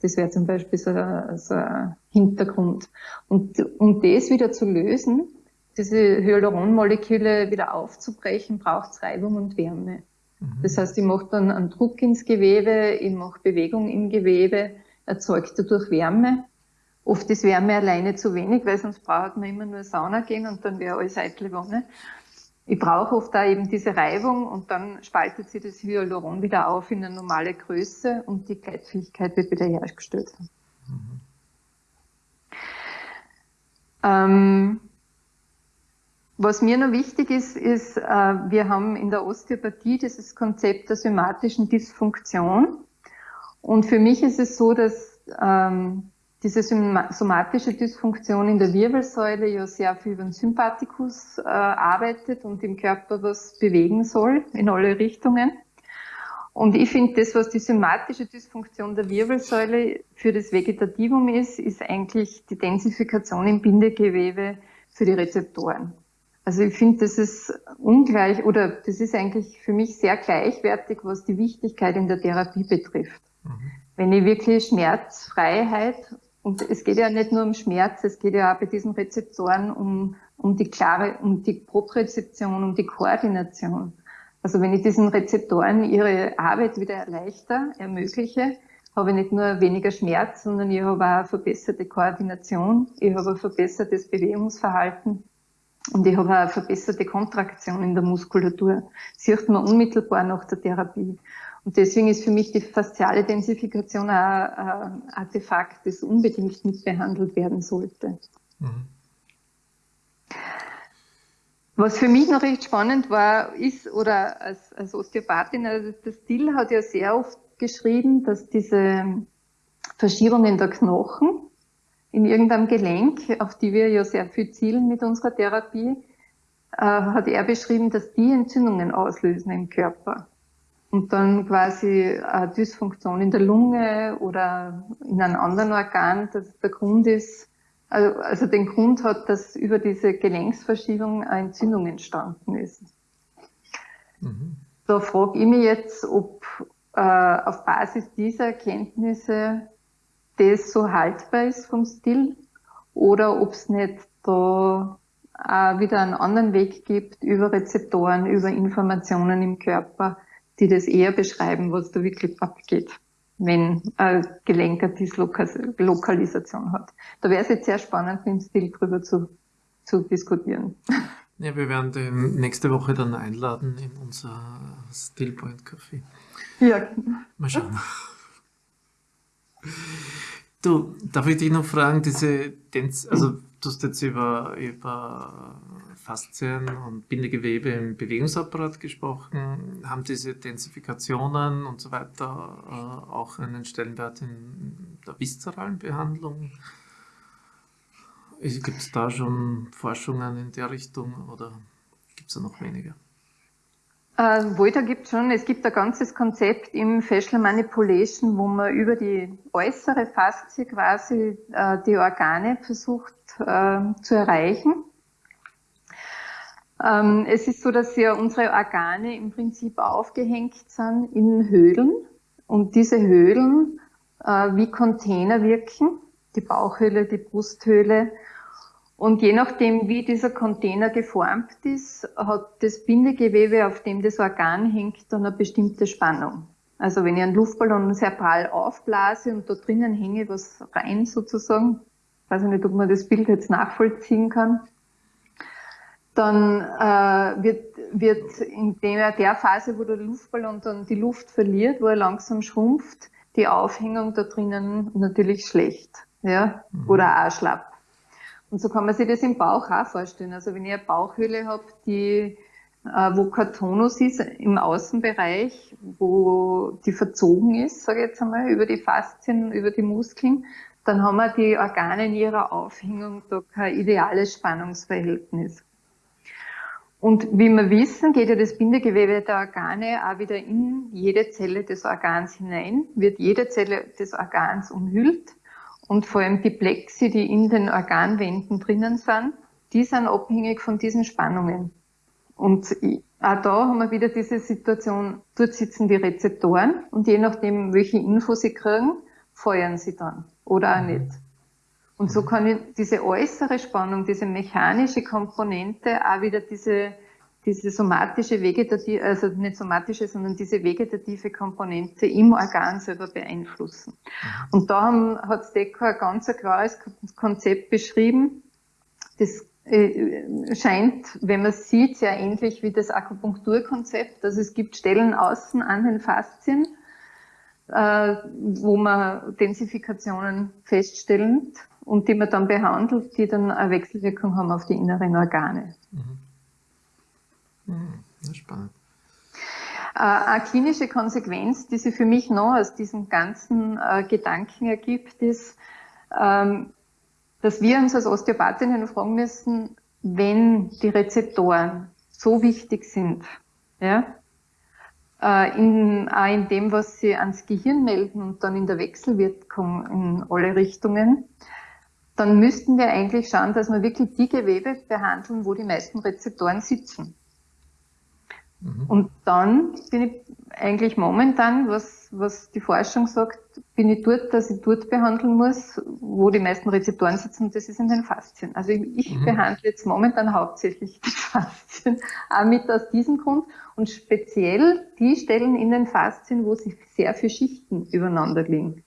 Das wäre zum Beispiel so, so ein Hintergrund. Und um das wieder zu lösen, diese Hyaluronmoleküle wieder aufzubrechen, braucht es Reibung und Wärme. Mhm. Das heißt, ich mache dann einen Druck ins Gewebe, ich mache Bewegung im Gewebe, erzeugt dadurch Wärme Oft ist Wärme alleine zu wenig, weil sonst braucht man immer nur Sauna gehen und dann wäre alles eitle Wonne. Ich brauche oft da eben diese Reibung und dann spaltet sich das Hyaluron wieder auf in eine normale Größe und die Gleitfähigkeit wird wieder hergestellt. Mhm. Ähm, was mir noch wichtig ist, ist, äh, wir haben in der Osteopathie dieses Konzept der somatischen Dysfunktion. Und für mich ist es so, dass ähm, diese somatische Dysfunktion in der Wirbelsäule ja sehr viel über den Sympathikus äh, arbeitet und im Körper was bewegen soll in alle Richtungen. Und ich finde, das, was die somatische Dysfunktion der Wirbelsäule für das Vegetativum ist, ist eigentlich die Densifikation im Bindegewebe für die Rezeptoren. Also ich finde, das ist ungleich oder das ist eigentlich für mich sehr gleichwertig, was die Wichtigkeit in der Therapie betrifft. Mhm. Wenn ich wirklich Schmerzfreiheit und es geht ja nicht nur um Schmerz, es geht ja auch bei diesen Rezeptoren um, um die klare, um die Proprezeption, um die Koordination. Also wenn ich diesen Rezeptoren ihre Arbeit wieder erleichter, ermögliche, habe ich nicht nur weniger Schmerz, sondern ich habe auch eine verbesserte Koordination, ich habe ein verbessertes Bewegungsverhalten und ich habe auch eine verbesserte Kontraktion in der Muskulatur. Sieht man unmittelbar nach der Therapie. Und deswegen ist für mich die fasziale Densifikation ein Artefakt, das unbedingt mitbehandelt werden sollte. Mhm. Was für mich noch recht spannend war, ist, oder als, als Osteopathin, also der Still hat ja sehr oft geschrieben, dass diese Verschiebungen der Knochen in irgendeinem Gelenk, auf die wir ja sehr viel zielen mit unserer Therapie, äh, hat er beschrieben, dass die Entzündungen auslösen im Körper und dann quasi eine Dysfunktion in der Lunge oder in einem anderen Organ, dass der Grund ist, also, also den Grund hat, dass über diese Gelenksverschiebung eine Entzündung entstanden ist. Mhm. Da frage ich mich jetzt, ob äh, auf Basis dieser Erkenntnisse das so haltbar ist vom Stil oder ob es nicht da auch wieder einen anderen Weg gibt über Rezeptoren, über Informationen im Körper, die das eher beschreiben, was da wirklich abgeht, wenn ein Gelenk eine Dislokalisation hat. Da wäre es jetzt sehr spannend, mit dem Stil drüber zu, zu diskutieren. Ja, wir werden den nächste Woche dann einladen in unser Stillpoint Café. Ja. Mal schauen. Du, darf ich dich noch fragen, diese, also du hast jetzt über, über Faszien und Bindegewebe im Bewegungsapparat gesprochen. Haben diese Densifikationen und so weiter äh, auch einen Stellenwert in der viszeralen Behandlung? Gibt es da schon Forschungen in der Richtung oder gibt es da noch weniger? Äh, wohl, da gibt schon, es gibt ein ganzes Konzept im Facial Manipulation, wo man über die äußere Faszie quasi äh, die Organe versucht äh, zu erreichen. Ähm, es ist so, dass ja unsere Organe im Prinzip aufgehängt sind in Höhlen und diese Höhlen äh, wie Container wirken, die Bauchhöhle, die Brusthöhle. Und je nachdem, wie dieser Container geformt ist, hat das Bindegewebe, auf dem das Organ hängt, dann eine bestimmte Spannung. Also wenn ich einen Luftballon sehr prall aufblase und da drinnen hänge was rein sozusagen, weiß ich nicht, ob man das Bild jetzt nachvollziehen kann, dann äh, wird, wird in der, der Phase, wo der Luftballon dann die Luft verliert, wo er langsam schrumpft, die Aufhängung da drinnen natürlich schlecht ja, mhm. oder auch schlapp. Und so kann man sich das im Bauch auch vorstellen. Also wenn ich eine Bauchhöhle habe, die äh, wo kein Tonus ist im Außenbereich, wo die verzogen ist, sage ich jetzt einmal, über die Faszien, über die Muskeln, dann haben wir die Organe in ihrer Aufhängung da kein ideales Spannungsverhältnis. Und wie wir wissen, geht ja das Bindegewebe der Organe auch wieder in jede Zelle des Organs hinein, wird jede Zelle des Organs umhüllt und vor allem die Plexi, die in den Organwänden drinnen sind, die sind abhängig von diesen Spannungen. Und auch da haben wir wieder diese Situation, dort sitzen die Rezeptoren und je nachdem, welche Info sie kriegen, feuern sie dann oder auch nicht. Und so kann ich diese äußere Spannung, diese mechanische Komponente auch wieder diese diese somatische vegetative, also nicht somatische, sondern diese vegetative Komponente im Organ selber beeinflussen. Mhm. Und da haben, hat Stecker ein ganz klares Konzept beschrieben. Das äh, scheint, wenn man sieht, sehr ähnlich wie das Akupunkturkonzept. Also es gibt Stellen außen an den Faszien, äh, wo man Densifikationen feststellt und die man dann behandelt, die dann eine Wechselwirkung haben auf die inneren Organe. Mhm. Mhm, spannend. Äh, eine klinische Konsequenz, die sich für mich noch aus diesen ganzen äh, Gedanken ergibt, ist, ähm, dass wir uns als Osteopathinnen fragen müssen, wenn die Rezeptoren so wichtig sind, ja, äh, in, auch in dem, was sie ans Gehirn melden und dann in der Wechselwirkung in alle Richtungen, dann müssten wir eigentlich schauen, dass wir wirklich die Gewebe behandeln, wo die meisten Rezeptoren sitzen. Mhm. Und dann bin ich eigentlich momentan, was, was die Forschung sagt, bin ich dort, dass ich dort behandeln muss, wo die meisten Rezeptoren sitzen, und das ist in den Faszien. Also ich, ich mhm. behandle jetzt momentan hauptsächlich die Faszien, auch mit aus diesem Grund und speziell die Stellen in den Faszien, wo sich sehr viele Schichten übereinander liegen.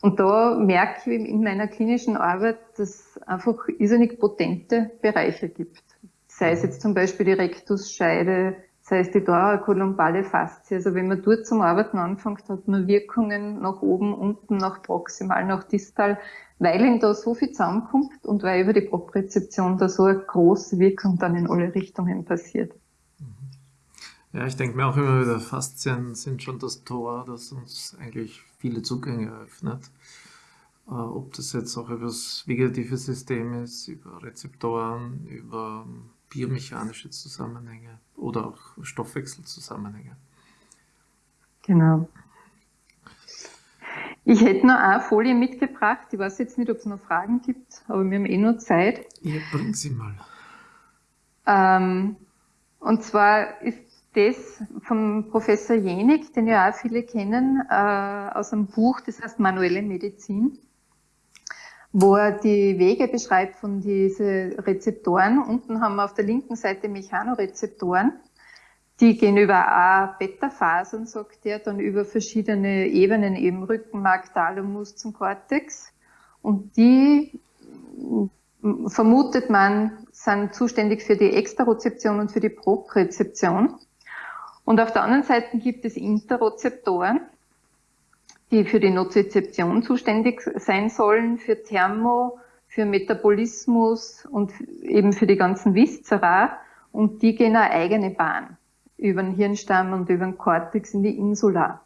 Und da merke ich in meiner klinischen Arbeit, dass es einfach irrsinnig potente Bereiche gibt. Sei es mhm. jetzt zum Beispiel die Rektusscheide, das heißt, die thorakolumbale Faszie. Also wenn man dort zum Arbeiten anfängt, hat man Wirkungen nach oben, unten, nach proximal, nach distal, weil ihm da so viel zusammenkommt und weil über die Proprezeption da so eine große Wirkung dann in alle Richtungen passiert. Mhm. Ja, ich denke mir auch immer wieder, Faszien sind schon das Tor, das uns eigentlich viele Zugänge eröffnet. Äh, ob das jetzt auch über das vegetative System ist, über Rezeptoren, über biomechanische Zusammenhänge oder auch Stoffwechselzusammenhänge. Genau. Ich hätte noch eine Folie mitgebracht. Ich weiß jetzt nicht, ob es noch Fragen gibt, aber wir haben eh nur Zeit. Ja, bring sie mal. Ähm, und zwar ist das vom Professor Jenig, den ja auch viele kennen, äh, aus einem Buch, das heißt Manuelle Medizin wo er die Wege beschreibt von diesen Rezeptoren. Unten haben wir auf der linken Seite Mechanorezeptoren. Die gehen über A-Beta-Phasen, sagt er, dann über verschiedene Ebenen, eben Rückenmark, Thalamus zum Kortex. Und die vermutet man, sind zuständig für die Extrarezeption und für die Proprezeption. Und auf der anderen Seite gibt es Interrezeptoren die für die Nozizeption zuständig sein sollen, für Thermo, für Metabolismus und eben für die ganzen Viszera. Und die gehen eine eigene Bahn über den Hirnstamm und über den Cortex in die Insula.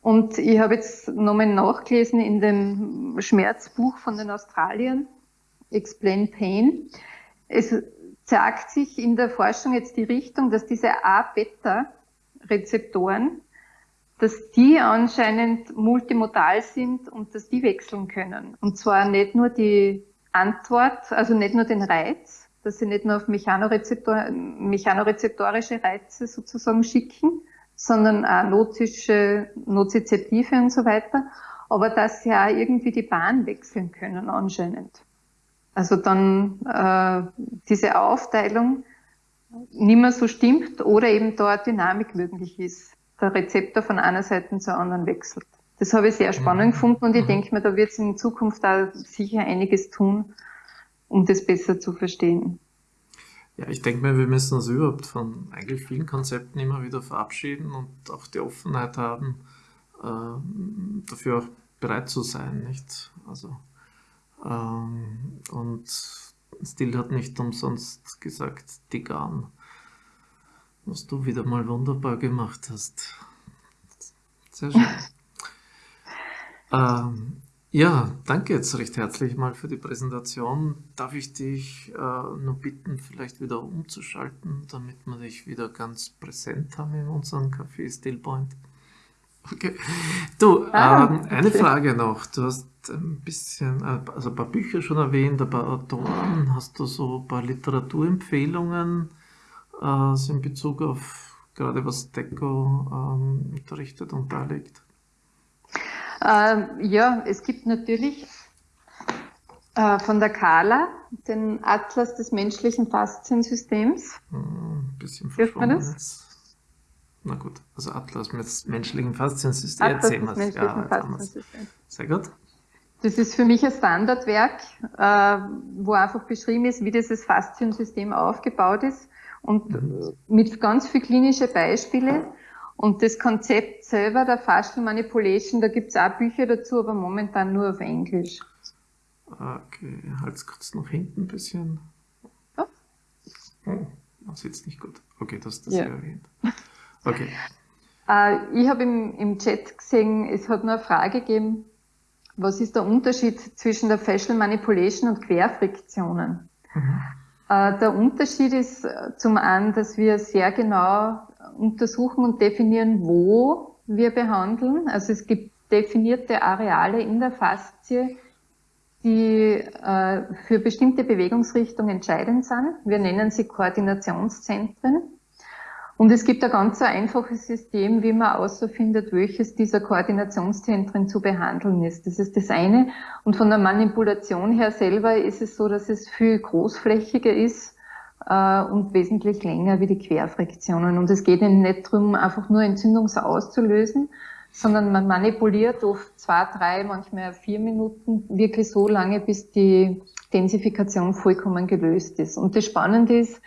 Und ich habe jetzt nochmal nachgelesen in dem Schmerzbuch von den Australiern, Explain Pain. Es zeigt sich in der Forschung jetzt die Richtung, dass diese A-Beta-Rezeptoren dass die anscheinend multimodal sind und dass die wechseln können. Und zwar nicht nur die Antwort, also nicht nur den Reiz, dass sie nicht nur auf Mechanorezeptor, mechanorezeptorische Reize sozusagen schicken, sondern auch notische, nozizeptive und so weiter, aber dass sie auch irgendwie die Bahn wechseln können anscheinend. Also dann äh, diese Aufteilung nicht mehr so stimmt oder eben dort Dynamik möglich ist der Rezeptor von einer Seite zur anderen wechselt. Das habe ich sehr spannend mhm. gefunden und ich mhm. denke mir, da wird es in Zukunft da sicher einiges tun, um das besser zu verstehen. Ja, ich denke mir, wir müssen uns überhaupt von eigentlich vielen Konzepten immer wieder verabschieden und auch die Offenheit haben, äh, dafür auch bereit zu sein, nicht? Also, ähm, und Still hat nicht umsonst gesagt, Digan was du wieder mal wunderbar gemacht hast. Sehr schön. ähm, ja, danke jetzt recht herzlich mal für die Präsentation. Darf ich dich äh, nur bitten, vielleicht wieder umzuschalten, damit wir dich wieder ganz präsent haben in unserem Café Stillpoint? Okay. Du, ah, ähm, okay. eine Frage noch. Du hast ein bisschen, äh, also ein paar Bücher schon erwähnt, ein paar Autoren. Hast du so ein paar Literaturempfehlungen? Äh, in Bezug auf gerade was Deco ähm, unterrichtet und darlegt? Ähm, ja, es gibt natürlich äh, von der Kala den Atlas des menschlichen Fasziensystems. Mhm. bisschen verschwommen ist. Na gut, also Atlas mit menschlichen Fasziensystem. Atlas Erzähl des menschlichen ja, Fasziensystem. Sehr gut. Das ist für mich ein Standardwerk, äh, wo einfach beschrieben ist, wie dieses Fasziensystem aufgebaut ist und mhm. mit ganz viel klinische Beispiele. Und das Konzept selber der Fascial Manipulation, da gibt es auch Bücher dazu, aber momentan nur auf Englisch. Okay, halt kurz nach hinten ein bisschen. Oh, man sieht es nicht gut. Okay, das ist das ja. erwähnt. Okay. Äh, ich habe im, im Chat gesehen, es hat nur eine Frage gegeben, was ist der Unterschied zwischen der Facial Manipulation und Querfriktionen? Mhm. Äh, der Unterschied ist äh, zum einen, dass wir sehr genau untersuchen und definieren, wo wir behandeln. Also es gibt definierte Areale in der Faszie, die äh, für bestimmte Bewegungsrichtungen entscheidend sind. Wir nennen sie Koordinationszentren. Und es gibt ein ganz einfaches System, wie man außerfindet, welches dieser Koordinationszentren zu behandeln ist. Das ist das eine. Und von der Manipulation her selber ist es so, dass es viel großflächiger ist äh, und wesentlich länger wie die Querfriktionen. Und es geht ihnen nicht darum, einfach nur Entzündung auszulösen, sondern man manipuliert oft zwei, drei, manchmal vier Minuten wirklich so lange, bis die Densifikation vollkommen gelöst ist. Und das Spannende ist,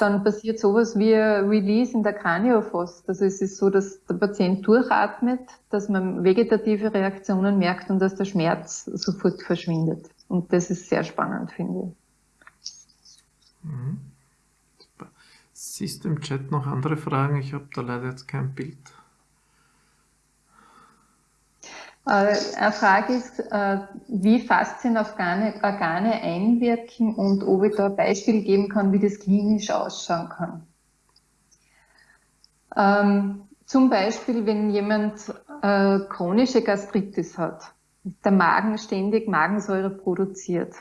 dann passiert sowas wie Release in der Kraniofost. Also es ist so, dass der Patient durchatmet, dass man vegetative Reaktionen merkt und dass der Schmerz sofort verschwindet. Und das ist sehr spannend, finde ich. Mhm. Siehst du im Chat noch andere Fragen? Ich habe da leider jetzt kein Bild. Äh, eine Frage ist, äh, wie Faszienorgane Organe einwirken und ob ich da ein Beispiel geben kann, wie das klinisch ausschauen kann. Ähm, zum Beispiel, wenn jemand äh, chronische Gastritis hat, der Magen ständig Magensäure produziert,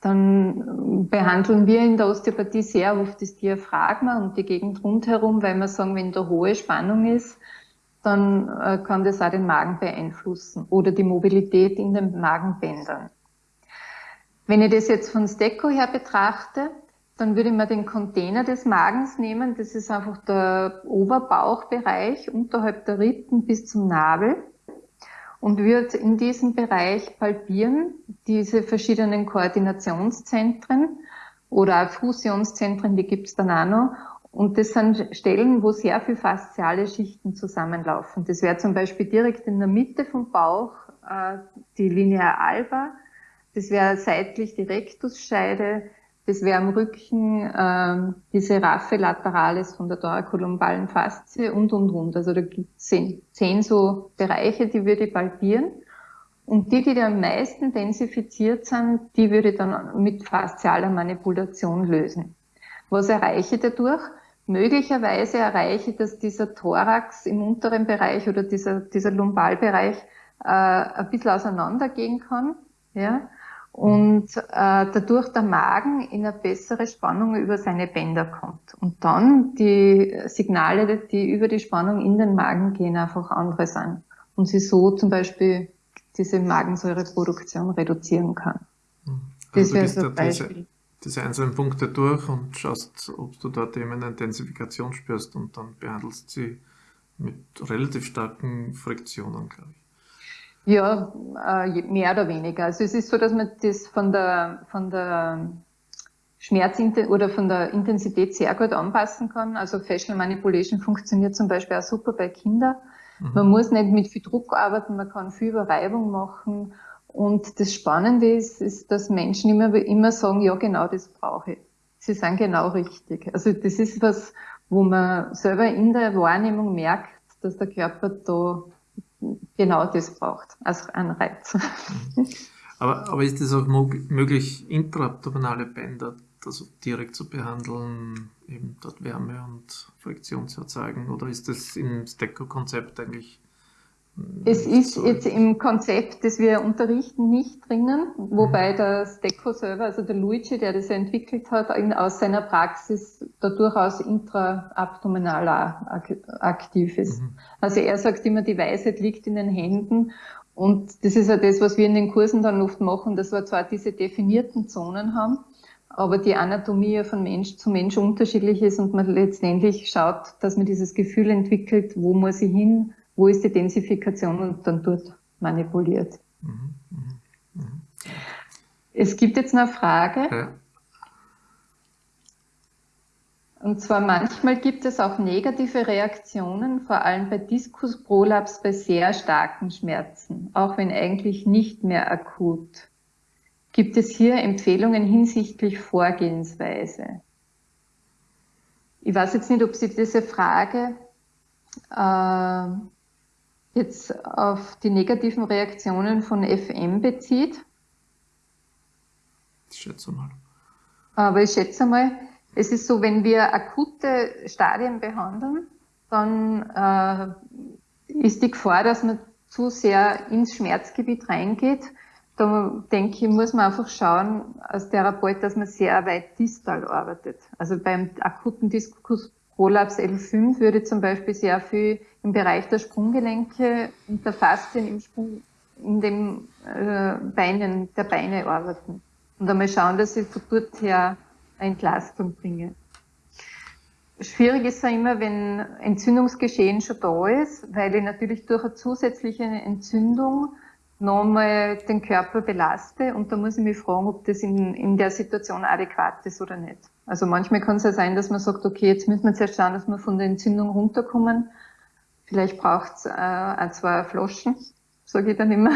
dann behandeln wir in der Osteopathie sehr oft das Diaphragma und die Gegend rundherum, weil wir sagen, wenn da hohe Spannung ist, dann äh, kann das auch den Magen beeinflussen oder die Mobilität in den Magenbändern. Wenn ich das jetzt von Stecco her betrachte, dann würde man den Container des Magens nehmen. Das ist einfach der Oberbauchbereich unterhalb der Rippen bis zum Nabel und würde in diesem Bereich palpieren, diese verschiedenen Koordinationszentren oder auch Fusionszentren, die gibt es dann auch noch, und das sind Stellen, wo sehr viel fasziale Schichten zusammenlaufen. Das wäre zum Beispiel direkt in der Mitte vom Bauch äh, die Linea alba. Das wäre seitlich die Rektusscheide. Das wäre am Rücken äh, diese Raffe lateralis von der thorakolumbalen Faszie und, und, und. Also da gibt es zehn, zehn so Bereiche, die würde ich palpieren. Und die, die am meisten densifiziert sind, die würde ich dann mit faszialer Manipulation lösen. Was erreiche ich dadurch? Möglicherweise erreiche, dass dieser Thorax im unteren Bereich oder dieser, dieser Lumbalbereich äh, ein bisschen auseinandergehen kann. Ja? Und äh, dadurch der Magen in eine bessere Spannung über seine Bänder kommt. Und dann die Signale, die über die Spannung in den Magen gehen, einfach andere sind. Und sie so zum Beispiel diese Magensäureproduktion reduzieren kann. Also das wäre so ein Beispiel diese einzelnen Punkte durch und schaust, ob du dort eben eine Intensifikation spürst und dann behandelst sie mit relativ starken Friktionen, glaube ich. Ja, äh, mehr oder weniger. Also es ist so, dass man das von der, von der Schmerz oder von der Intensität sehr gut anpassen kann. Also Facial Manipulation funktioniert zum Beispiel auch super bei Kindern. Mhm. Man muss nicht mit viel Druck arbeiten, man kann viel Überreibung machen und das Spannende ist, ist, dass Menschen immer, immer sagen, ja, genau das brauche ich. Sie sind genau richtig. Also das ist was, wo man selber in der Wahrnehmung merkt, dass der Körper da genau das braucht, als Anreiz. Mhm. Aber, aber ist es auch möglich, intraabdominale Bänder also direkt zu behandeln, eben dort Wärme und Friktion zu erzeugen? Oder ist das im Stecco-Konzept eigentlich es ist jetzt im Konzept, das wir unterrichten, nicht drinnen, wobei mhm. der Stecco selber, also der Luigi, der das entwickelt hat, aus seiner Praxis da durchaus intraabdominal aktiv ist. Mhm. Also er sagt immer, die Weisheit liegt in den Händen und das ist ja das, was wir in den Kursen dann oft machen, dass wir zwar diese definierten Zonen haben, aber die Anatomie von Mensch zu Mensch unterschiedlich ist und man letztendlich schaut, dass man dieses Gefühl entwickelt, wo muss ich hin, wo ist die Densifikation und dann dort manipuliert. Mhm, mh, mh. Es gibt jetzt eine Frage. Ja. Und zwar manchmal gibt es auch negative Reaktionen, vor allem bei Diskusprolaps bei sehr starken Schmerzen, auch wenn eigentlich nicht mehr akut. Gibt es hier Empfehlungen hinsichtlich Vorgehensweise? Ich weiß jetzt nicht, ob Sie diese Frage äh, jetzt auf die negativen Reaktionen von FM bezieht. Ich schätze mal. Aber ich schätze mal, es ist so, wenn wir akute Stadien behandeln, dann äh, ist die Gefahr, dass man zu sehr ins Schmerzgebiet reingeht. Da denke ich, muss man einfach schauen als Therapeut, dass man sehr weit distal arbeitet. Also beim akuten Diskusprolaps L5 würde zum Beispiel sehr viel im Bereich der Sprunggelenke und der Faszien im Sprung, in den äh, Beinen, der Beine arbeiten. Und einmal schauen, dass ich von dort her Entlastung bringe. Schwierig ist ja immer, wenn Entzündungsgeschehen schon da ist, weil ich natürlich durch eine zusätzliche Entzündung nochmal den Körper belaste und da muss ich mich fragen, ob das in, in der Situation adäquat ist oder nicht. Also manchmal kann es ja sein, dass man sagt, okay, jetzt müssen wir zuerst schauen, dass wir von der Entzündung runterkommen. Vielleicht braucht es äh, ein, zwei Flaschen, sage ich dann immer.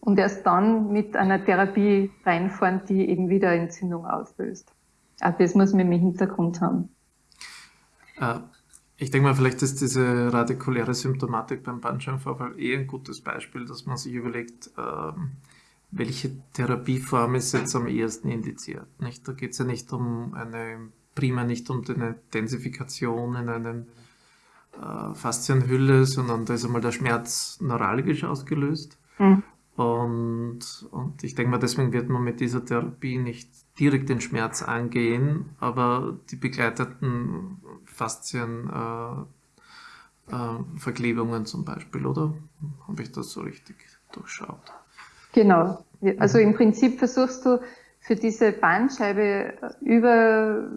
Und erst dann mit einer Therapie reinfahren, die eben wieder Entzündung auslöst. Auch das muss man im Hintergrund haben. Ich denke mal, vielleicht ist diese radikuläre Symptomatik beim Bandscheibenvorfall eh ein gutes Beispiel, dass man sich überlegt, ähm, welche Therapieform ist jetzt am ehesten indiziert. Nicht? Da geht es ja nicht um eine, prima nicht um eine Densifikation in einem äh, Faszienhülle, sondern da ist einmal der Schmerz neuralgisch ausgelöst. Mhm. Und, und ich denke mal, deswegen wird man mit dieser Therapie nicht direkt den Schmerz angehen, aber die begleiteten Faszienverklebungen äh, äh, zum Beispiel, oder? Habe ich das so richtig durchschaut? Genau. Also im Prinzip versuchst du für diese Bandscheibe über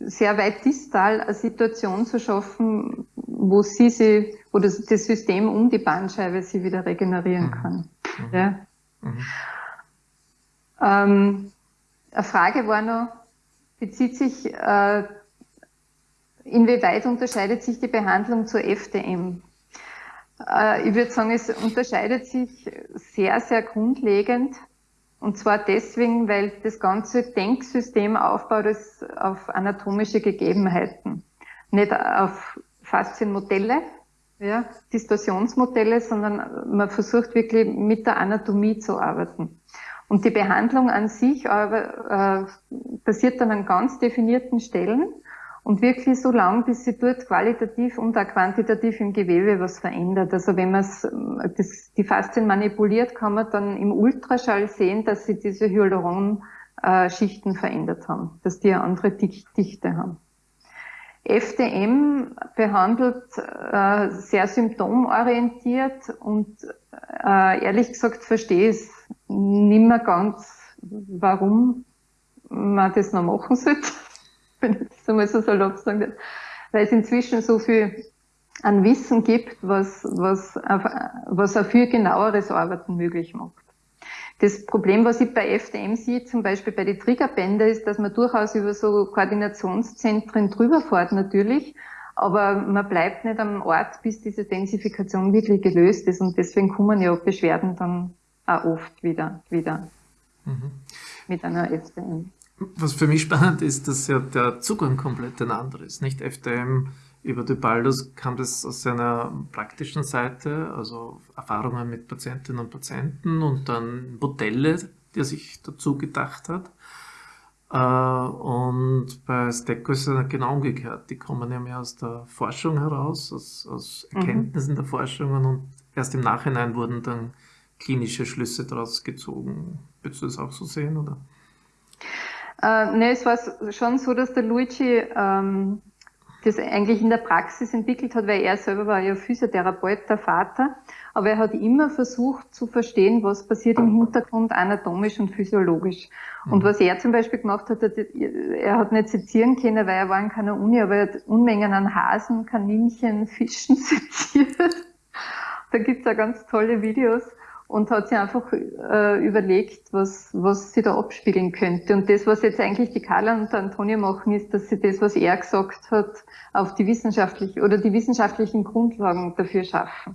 sehr weit distal eine Situation zu schaffen, wo sie sie, das, das System um die Bandscheibe sie wieder regenerieren mhm. kann. Mhm. Ja. Mhm. Ähm, eine Frage war noch, bezieht sich, äh, inwieweit unterscheidet sich die Behandlung zur FDM? Äh, ich würde sagen, es unterscheidet sich sehr, sehr grundlegend. Und zwar deswegen, weil das ganze Denksystem aufbaut auf anatomische Gegebenheiten. Nicht auf Faszienmodelle, ja, Distorsionsmodelle, sondern man versucht wirklich mit der Anatomie zu arbeiten. Und die Behandlung an sich aber, äh, passiert dann an ganz definierten Stellen und wirklich so lang, bis sie dort qualitativ und auch quantitativ im Gewebe was verändert. Also wenn man das, die Faszien manipuliert, kann man dann im Ultraschall sehen, dass sie diese Hyaluron-Schichten verändert haben, dass die eine andere Dichte haben. FDM behandelt äh, sehr symptomorientiert und äh, ehrlich gesagt verstehe ich es nicht mehr ganz, warum man das noch machen sollte, wenn ich das einmal so salopp sagen weil es inzwischen so viel an Wissen gibt, was, was, was auch viel genaueres Arbeiten möglich macht. Das Problem, was ich bei FDM sehe, zum Beispiel bei den Triggerbänder, ist, dass man durchaus über so Koordinationszentren drüber fährt natürlich, aber man bleibt nicht am Ort, bis diese Densifikation wirklich gelöst ist und deswegen kommen ja Beschwerden dann auch oft wieder, wieder mhm. mit einer FDM. Was für mich spannend ist, dass ja der Zugang komplett ein anderer ist. Nicht FDM über Dubaldus kam das aus seiner praktischen Seite, also Erfahrungen mit Patientinnen und Patienten und dann Modelle, die er sich dazu gedacht hat. Äh, und bei Stecco ist es genau umgekehrt. Die kommen ja mehr aus der Forschung heraus, aus, aus mhm. Erkenntnissen mhm. der Forschungen und erst im Nachhinein wurden dann klinische Schlüsse daraus gezogen. Würdest du das auch so sehen, oder? Äh, ne, es war schon so, dass der Luigi ähm, das eigentlich in der Praxis entwickelt hat, weil er selber war ja Physiotherapeut, der Vater. aber er hat immer versucht zu verstehen, was passiert im Hintergrund anatomisch und physiologisch. Und mhm. was er zum Beispiel gemacht hat, er hat nicht sezieren können, weil er war in keiner Uni, aber er hat Unmengen an Hasen, Kaninchen, Fischen seziert. da gibt's ja ganz tolle Videos und hat sich einfach äh, überlegt, was, was sie da abspiegeln könnte. Und das, was jetzt eigentlich die Carla und der Antonia machen, ist, dass sie das, was er gesagt hat, auf die wissenschaftlichen oder die wissenschaftlichen Grundlagen dafür schaffen.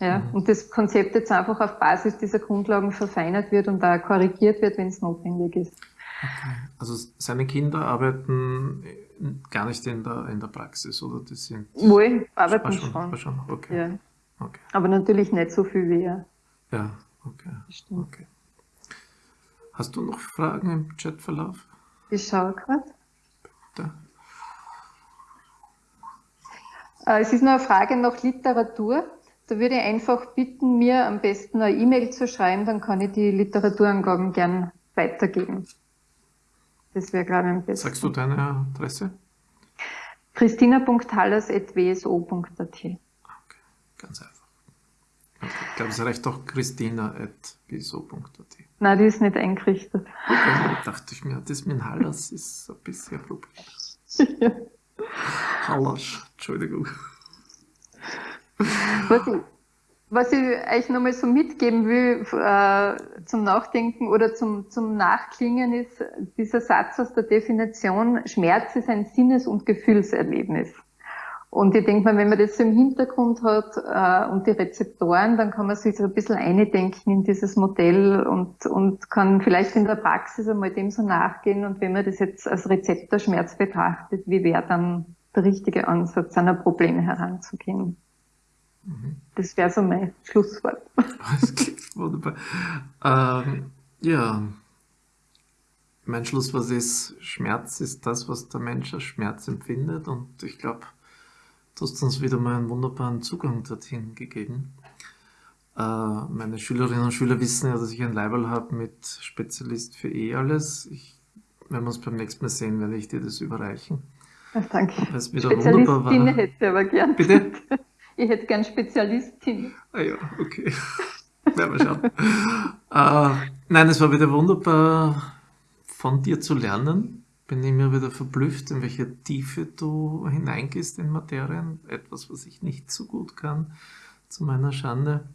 Ja, mhm. und das Konzept jetzt einfach auf Basis dieser Grundlagen verfeinert wird und da korrigiert wird, wenn es notwendig ist. Okay. Also seine Kinder arbeiten gar nicht in der, in der Praxis, oder? Das sind Wohl, arbeiten schon. schon. schon. Okay. Ja. okay. Aber natürlich nicht so viel wie er. Ja, okay. okay. Hast du noch Fragen im Chatverlauf? Ich schaue gerade. Äh, es ist noch eine Frage nach Literatur. Da würde ich einfach bitten, mir am besten eine E-Mail zu schreiben, dann kann ich die Literaturangaben gern weitergeben. Das wäre, ich, am besten. Sagst du deine Adresse? christina.hallas.wso.at. Okay, ganz einfach. Ich glaube, es reicht doch christina.wieso.at. Nein, die ist nicht eingerichtet. Okay, dachte ich mir, das mit Hallas ist ein bisschen Problem. ja. Hallas, Entschuldigung. Was ich, was ich euch nochmal so mitgeben will äh, zum Nachdenken oder zum, zum Nachklingen ist dieser Satz aus der Definition, Schmerz ist ein Sinnes- und Gefühlserlebnis. Und ich denke mal, wenn man das so im Hintergrund hat äh, und die Rezeptoren, dann kann man sich so ein bisschen eindenken in dieses Modell und, und kann vielleicht in der Praxis einmal dem so nachgehen. Und wenn man das jetzt als Rezeptorschmerz betrachtet, wie wäre dann der richtige Ansatz, an ein Problem heranzugehen? Mhm. Das wäre so mein Schlusswort. Das klingt wunderbar. Ähm, ja, mein Schlusswort ist, Schmerz ist das, was der Mensch als Schmerz empfindet. Und ich glaube, Du hast uns wieder mal einen wunderbaren Zugang dorthin gegeben. Äh, meine Schülerinnen und Schüler wissen ja, dass ich ein Leiberl habe mit Spezialist für eh alles. Ich, wenn wir uns beim nächsten Mal sehen, werde ich dir das überreichen. Ach, danke. Es wieder Spezialistin war. hätte aber gern. Bitte? Ich hätte gern Spezialistin. Ah ja, okay. Werden wir schauen. äh, nein, es war wieder wunderbar von dir zu lernen bin ich mir wieder verblüfft, in welche Tiefe du hineingehst in Materien. Etwas, was ich nicht so gut kann, zu meiner Schande.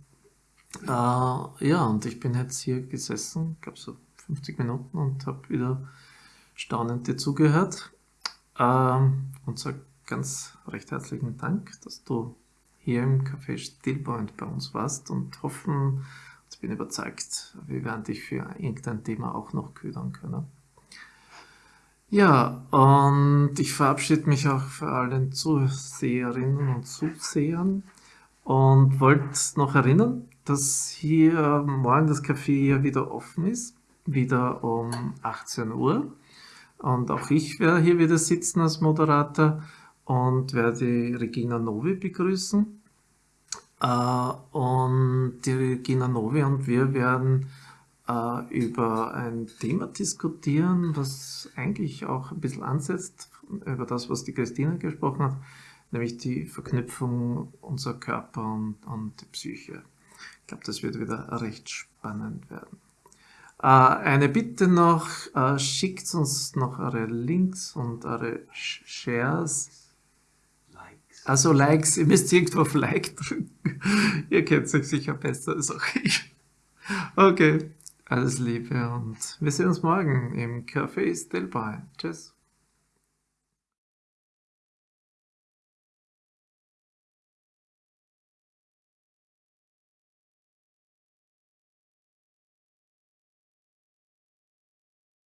Äh, ja, und ich bin jetzt hier gesessen, glaube so 50 Minuten und habe wieder staunend dir zugehört. Äh, und sage ganz recht herzlichen Dank, dass du hier im Café Stillpoint bei uns warst und hoffen, ich bin überzeugt, wir werden dich für irgendein Thema auch noch ködern können. Ja, und ich verabschiede mich auch für alle Zuseherinnen und Zusehern und wollte noch erinnern, dass hier morgen das Café ja wieder offen ist, wieder um 18 Uhr. Und auch ich werde hier wieder sitzen als Moderator und werde Regina Novi begrüßen. Äh, und die Regina Novi und wir werden äh, über ein Thema diskutieren, was eigentlich auch ein bisschen ansetzt über das, was die Christine gesprochen hat, nämlich die Verknüpfung unserer Körper und, und die Psyche. Ich glaube, das wird wieder recht spannend werden. Äh, eine Bitte noch, äh, schickt uns noch eure Links und eure Shares. Likes. Also Likes, ihr müsst irgendwo auf Like drücken. ihr kennt euch sicher besser als auch ich. Okay, alles Liebe und wir sehen uns morgen im Café Stelbei. Tschüss.